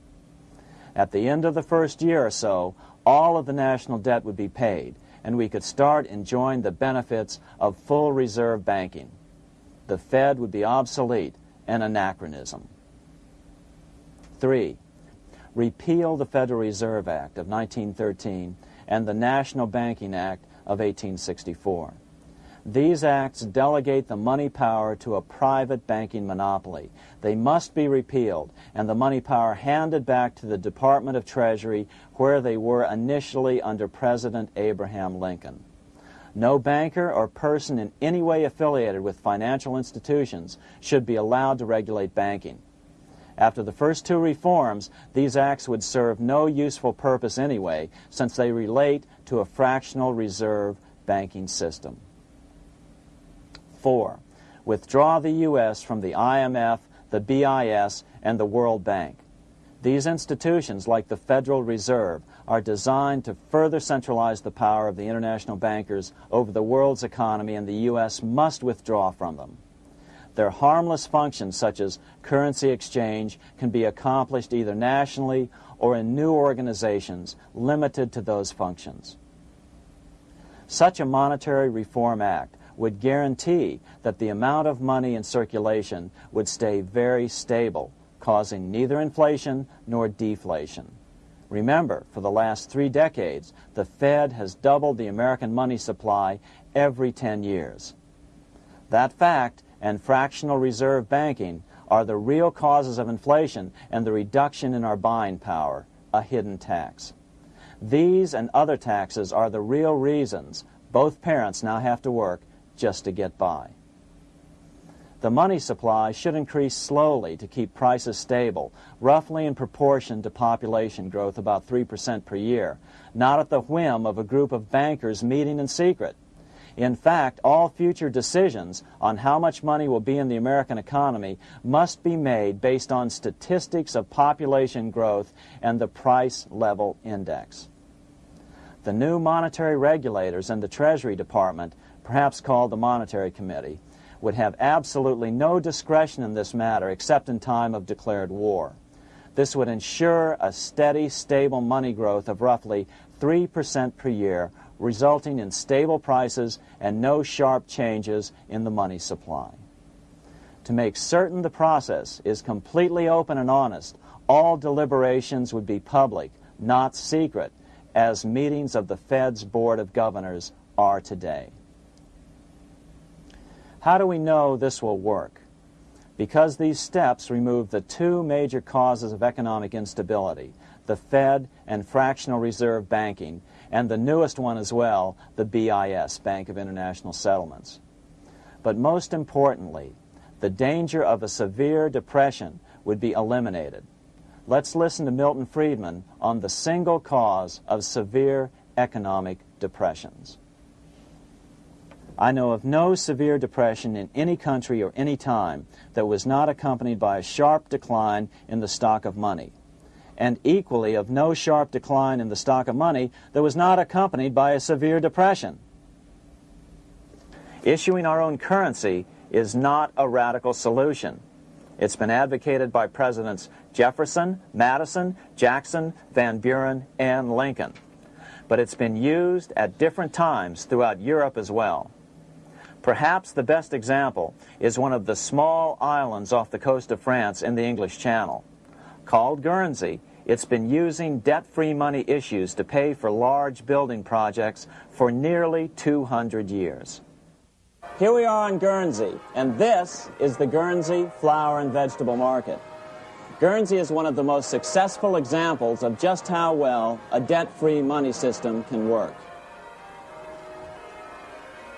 C: At the end of the first year or so, all of the national debt would be paid, and we could start enjoying the benefits of full reserve banking. The Fed would be obsolete, an anachronism. 3. Repeal the Federal Reserve Act of 1913 and the National Banking Act of 1864. These acts delegate the money power to a private banking monopoly. They must be repealed and the money power handed back to the Department of Treasury where they were initially under President Abraham Lincoln. No banker or person in any way affiliated with financial institutions should be allowed to regulate banking. After the first two reforms, these acts would serve no useful purpose anyway, since they relate to a fractional reserve banking system. 4. Withdraw the U.S. from the IMF, the BIS, and the World Bank. These institutions, like the Federal Reserve, are designed to further centralize the power of the international bankers over the world's economy, and the U.S. must withdraw from them. Their harmless functions, such as currency exchange, can be accomplished either nationally or in new organizations limited to those functions. Such a monetary reform act would guarantee that the amount of money in circulation would stay very stable, causing neither inflation nor deflation. Remember, for the last three decades, the Fed has doubled the American money supply every 10 years. That fact and fractional reserve banking are the real causes of inflation and the reduction in our buying power, a hidden tax. These and other taxes are the real reasons both parents now have to work just to get by. The money supply should increase slowly to keep prices stable, roughly in proportion to population growth about 3% per year, not at the whim of a group of bankers meeting in secret. In fact, all future decisions on how much money will be in the American economy must be made based on statistics of population growth and the price level index. The new monetary regulators and the Treasury Department, perhaps called the Monetary Committee, would have absolutely no discretion in this matter except in time of declared war. This would ensure a steady, stable money growth of roughly 3% per year resulting in stable prices and no sharp changes in the money supply. To make certain the process is completely open and honest, all deliberations would be public, not secret, as meetings of the Fed's Board of Governors are today. How do we know this will work? Because these steps remove the two major causes of economic instability, the Fed and fractional reserve banking, and the newest one as well, the BIS, Bank of International Settlements. But most importantly, the danger of a severe depression would be eliminated. Let's listen to Milton Friedman on the single cause of severe economic depressions. I know of no severe depression in any country or any time that was not accompanied by a sharp decline in the stock of money and equally of no sharp decline in the stock of money that was not accompanied by a severe depression. Issuing our own currency is not a radical solution. It's been advocated by Presidents Jefferson, Madison, Jackson, Van Buren, and Lincoln. But it's been used at different times throughout Europe as well. Perhaps the best example is one of the small islands off the coast of France in the English Channel. Called Guernsey, it's been using debt-free money issues to pay for large building projects for nearly 200 years. Here we are on Guernsey, and this is the Guernsey flower and vegetable market. Guernsey is one of the most successful examples of just how well a debt-free money system can work.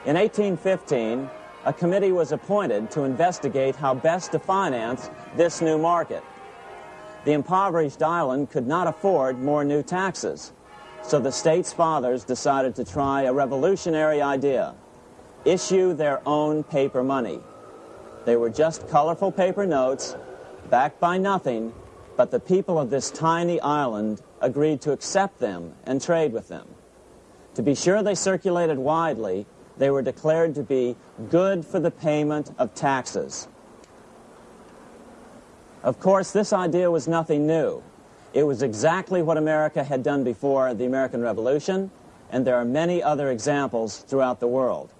C: In 1815, a committee was appointed to investigate how best to finance this new market. The impoverished island could not afford more new taxes. So the state's fathers decided to try a revolutionary idea issue their own paper money. They were just colorful paper notes, backed by nothing, but the people of this tiny island agreed to accept them and trade with them. To be sure they circulated widely, they were declared to be good for the payment of taxes. Of course, this idea was nothing new. It was exactly what America had done before the American Revolution, and there are many other examples throughout the world.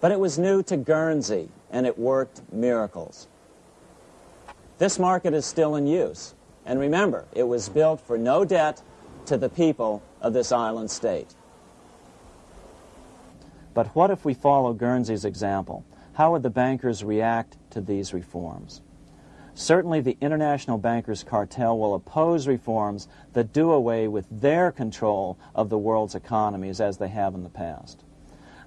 C: But it was new to Guernsey, and it worked miracles. This market is still in use, and remember, it was built for no debt to the people of this island state. But what if we follow Guernsey's example? How would the bankers react to these reforms? Certainly the international bankers cartel will oppose reforms that do away with their control of the world's economies as they have in the past.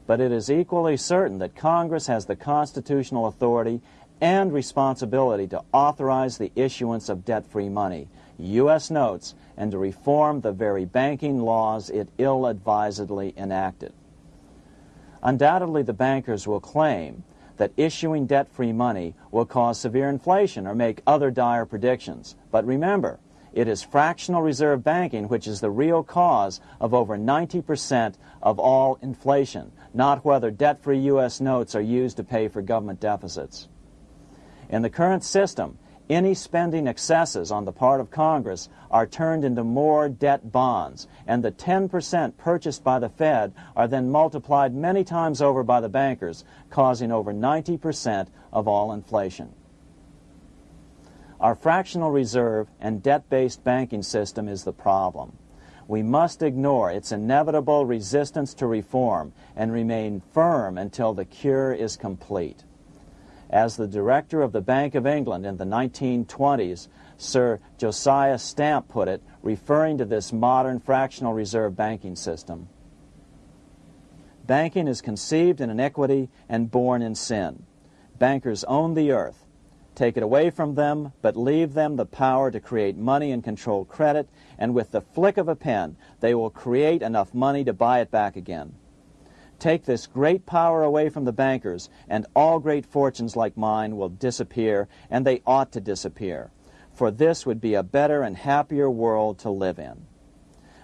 C: But it is equally certain that Congress has the constitutional authority and responsibility to authorize the issuance of debt-free money, U.S. notes, and to reform the very banking laws it ill-advisedly enacted. Undoubtedly, the bankers will claim that issuing debt-free money will cause severe inflation or make other dire predictions. But remember, it is fractional reserve banking which is the real cause of over 90% of all inflation, not whether debt-free U.S. notes are used to pay for government deficits. In the current system, any spending excesses on the part of Congress are turned into more debt bonds, and the 10% purchased by the Fed are then multiplied many times over by the bankers, causing over 90% of all inflation. Our fractional reserve and debt-based banking system is the problem. We must ignore its inevitable resistance to reform and remain firm until the cure is complete. As the director of the Bank of England in the 1920s, Sir Josiah Stamp put it, referring to this modern fractional reserve banking system. Banking is conceived in iniquity and born in sin. Bankers own the earth. Take it away from them, but leave them the power to create money and control credit, and with the flick of a pen, they will create enough money to buy it back again. Take this great power away from the bankers, and all great fortunes like mine will disappear, and they ought to disappear. For this would be a better and happier world to live in.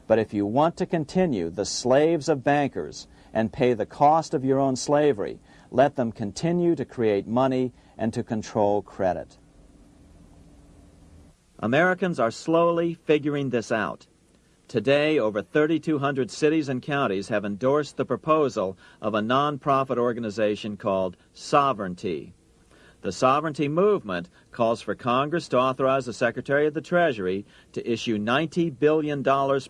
C: But if you want to continue the slaves of bankers and pay the cost of your own slavery, let them continue to create money and to control credit.
I: Americans are slowly figuring this out. Today, over 3,200 cities and counties have endorsed the proposal of a nonprofit organization called Sovereignty. The sovereignty movement calls for Congress to authorize the Secretary of the Treasury to issue $90 billion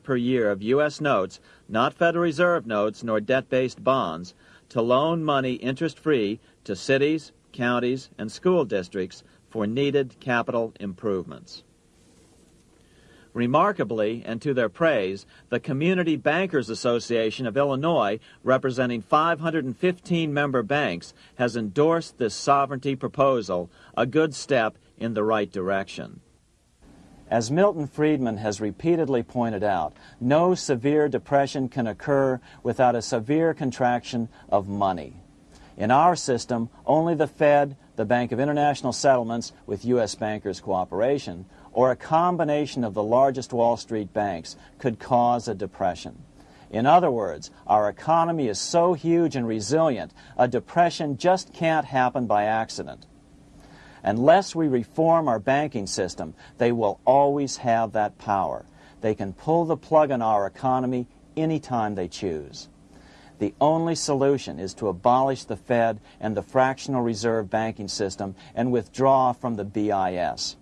I: per year of U.S. notes, not Federal Reserve notes nor debt-based bonds, to loan money interest-free to cities, counties, and school districts for needed capital improvements. Remarkably, and to their praise, the Community Bankers Association of Illinois, representing 515 member banks, has endorsed this sovereignty proposal, a good step in the right direction.
C: As Milton Friedman has repeatedly pointed out, no severe depression can occur without a severe contraction of money. In our system, only the Fed, the Bank of International Settlements, with U.S. bankers' cooperation, or a combination of the largest Wall Street banks could cause a depression. In other words, our economy is so huge and resilient, a depression just can't happen by accident. Unless we reform our banking system, they will always have that power. They can pull the plug on our economy anytime they choose. The only solution is to abolish the Fed and the fractional reserve banking system and withdraw from the BIS.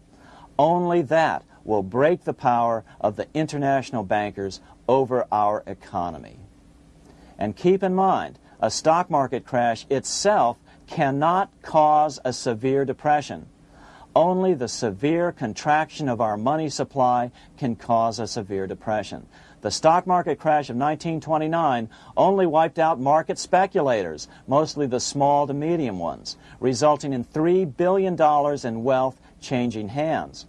C: Only that will break the power of the international bankers over our economy. And keep in mind, a stock market crash itself cannot cause a severe depression. Only the severe contraction of our money supply can cause a severe depression. The stock market crash of 1929 only wiped out market speculators, mostly the small to medium ones, resulting in $3 billion in wealth changing hands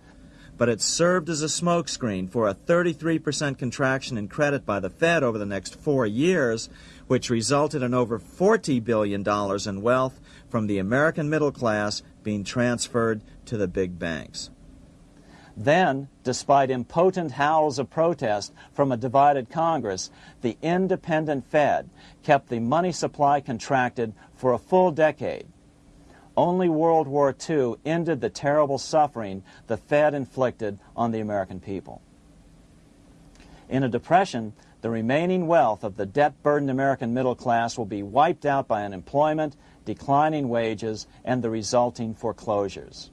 I: but it served as a smokescreen for a 33% contraction in credit by the Fed over the next four years, which resulted in over $40 billion in wealth from the American middle class being transferred to the big banks.
C: Then, despite impotent howls of protest from a divided Congress, the independent Fed kept the money supply contracted for a full decade only World War II ended the terrible suffering the Fed inflicted on the American people. In a depression, the remaining wealth of the debt-burdened American middle class will be wiped out by unemployment, declining wages, and the resulting foreclosures.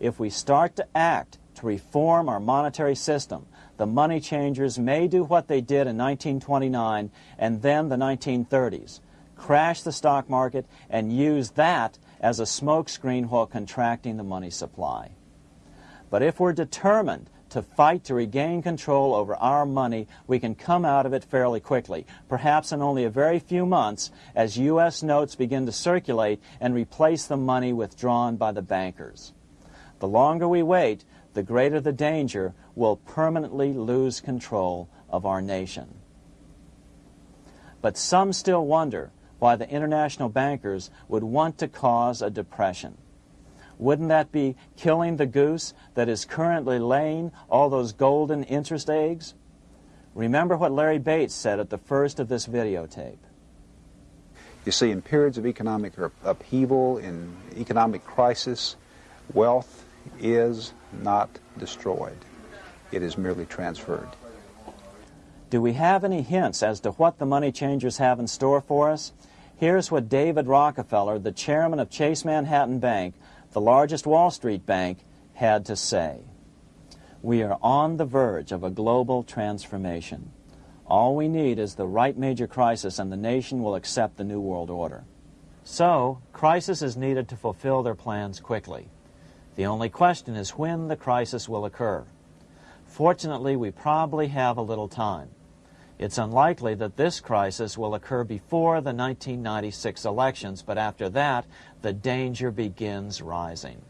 C: If we start to act to reform our monetary system, the money changers may do what they did in 1929 and then the 1930s, crash the stock market and use that as a smokescreen while contracting the money supply. But if we're determined to fight to regain control over our money, we can come out of it fairly quickly, perhaps in only a very few months, as U.S. notes begin to circulate and replace the money withdrawn by the bankers. The longer we wait, the greater the danger we'll permanently lose control of our nation. But some still wonder why the international bankers would want to cause a depression. Wouldn't that be killing the goose that is currently laying all those golden interest eggs? Remember what Larry Bates said at the first of this videotape.
M: You see, in periods of economic upheaval, in economic crisis, wealth is not destroyed. It is merely transferred.
C: Do we have any hints as to what the money changers have in store for us? Here's what David Rockefeller, the chairman of Chase Manhattan Bank, the largest Wall Street bank, had to say. We are on the verge of a global transformation. All we need is the right major crisis and the nation will accept the New World Order. So, crisis is needed to fulfill their plans quickly. The only question is when the crisis will occur. Fortunately, we probably have a little time. It's unlikely that this crisis will occur before the 1996 elections, but after that, the danger begins rising.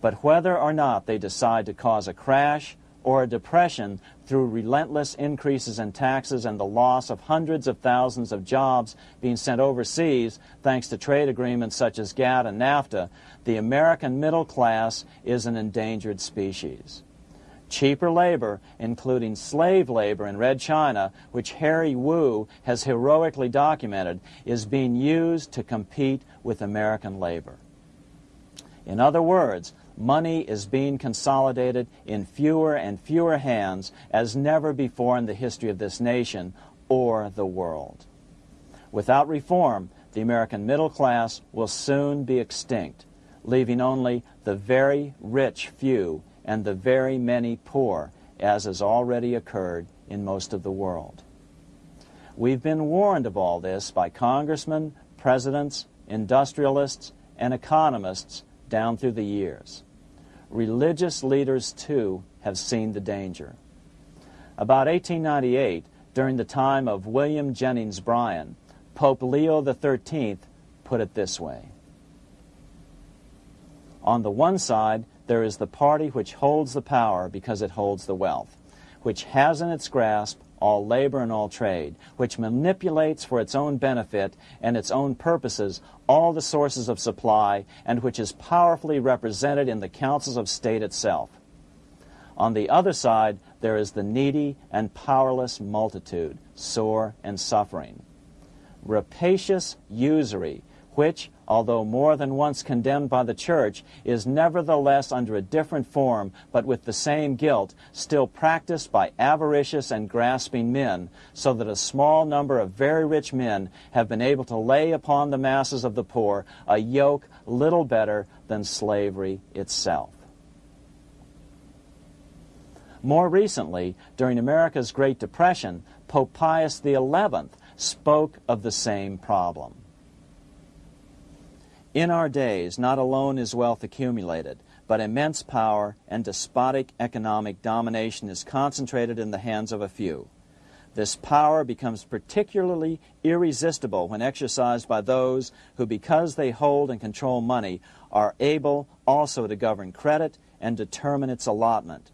C: But whether or not they decide to cause a crash or a depression through relentless increases in taxes and the loss of hundreds of thousands of jobs being sent overseas thanks to trade agreements such as GATT and NAFTA, the American middle class is an endangered species. Cheaper labor, including slave labor in Red China, which Harry Wu has heroically documented, is being used to compete with American labor. In other words, money is being consolidated in fewer and fewer hands as never before in the history of this nation or the world. Without reform, the American middle class will soon be extinct, leaving only the very rich few and the very many poor, as has already occurred in most of the world. We've been warned of all this by congressmen, presidents, industrialists, and economists down through the years. Religious leaders, too, have seen the danger. About 1898, during the time of William Jennings Bryan, Pope Leo XIII put it this way. On the one side, there is the party which holds the power because it holds the wealth, which has in its grasp all labor and all trade, which manipulates for its own benefit and its own purposes all the sources of supply, and which is powerfully represented in the councils of state itself. On the other side, there is the needy and powerless multitude, sore and suffering. Rapacious usury, which, although more than once condemned by the Church, is nevertheless under a different form, but with the same guilt, still practiced by avaricious and grasping men, so that a small number of very rich men have been able to lay upon the masses of the poor a yoke little better than slavery itself. More recently, during America's Great Depression, Pope Pius XI spoke of the same problem. In our days, not alone is wealth accumulated, but immense power and despotic economic domination is concentrated in the hands of a few. This power becomes particularly irresistible when exercised by those who, because they hold and control money, are able also to govern credit and determine its allotment.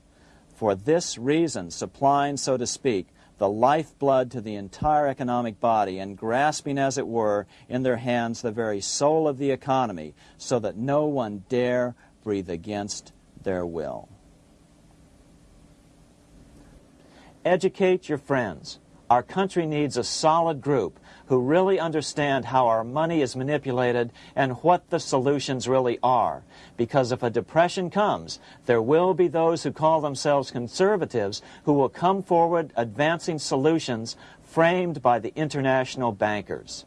C: For this reason, supplying, so to speak, the lifeblood to the entire economic body and grasping, as it were, in their hands the very soul of the economy, so that no one dare breathe against their will. Educate your friends. Our country needs a solid group who really understand how our money is manipulated and what the solutions really are. Because if a depression comes, there will be those who call themselves conservatives who will come forward advancing solutions framed by the international bankers.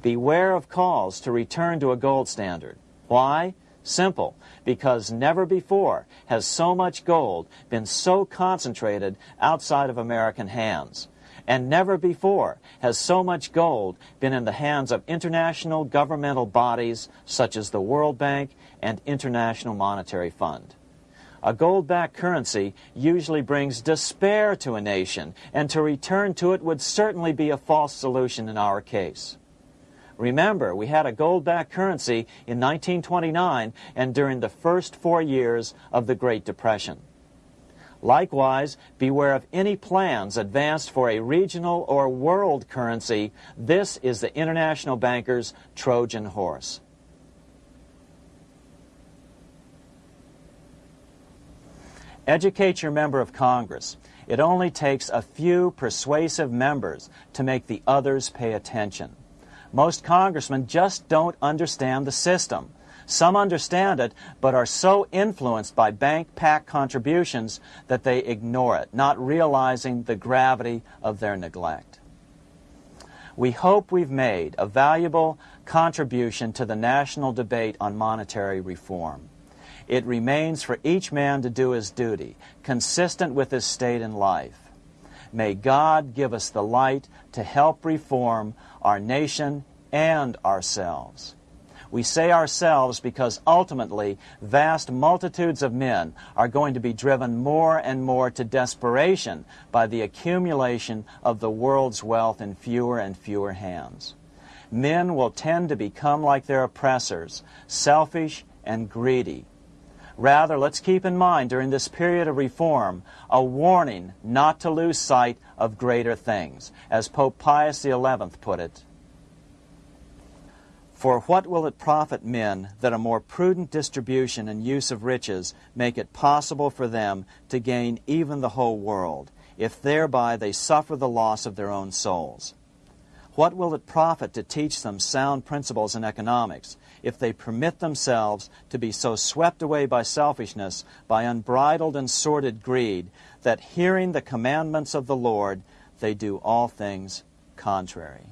C: Beware of calls to return to a gold standard. Why? Simple, because never before has so much gold been so concentrated outside of American hands. And never before has so much gold been in the hands of international governmental bodies such as the World Bank and International Monetary Fund. A gold-backed currency usually brings despair to a nation, and to return to it would certainly be a false solution in our case. Remember, we had a gold-backed currency in 1929 and during the first four years of the Great Depression. Likewise, beware of any plans advanced for a regional or world currency. This is the international banker's Trojan horse. Educate your member of Congress. It only takes a few persuasive members to make the others pay attention. Most congressmen just don't understand the system. Some understand it, but are so influenced by bank PAC contributions that they ignore it, not realizing the gravity of their neglect. We hope we've made a valuable contribution to the national debate on monetary reform. It remains for each man to do his duty, consistent with his state in life. May God give us the light to help reform our nation and ourselves. We say ourselves because ultimately vast multitudes of men are going to be driven more and more to desperation by the accumulation of the world's wealth in fewer and fewer hands. Men will tend to become like their oppressors, selfish and greedy. Rather, let's keep in mind during this period of reform a warning not to lose sight of greater things. As Pope Pius XI put it, For what will it profit men that a more prudent distribution and use of riches make it possible for them to gain even the whole world, if thereby they suffer the loss of their own souls? What will it profit to teach them sound principles in economics if they permit themselves to be so swept away by selfishness, by unbridled and sordid greed, that hearing the commandments of the Lord, they do all things contrary?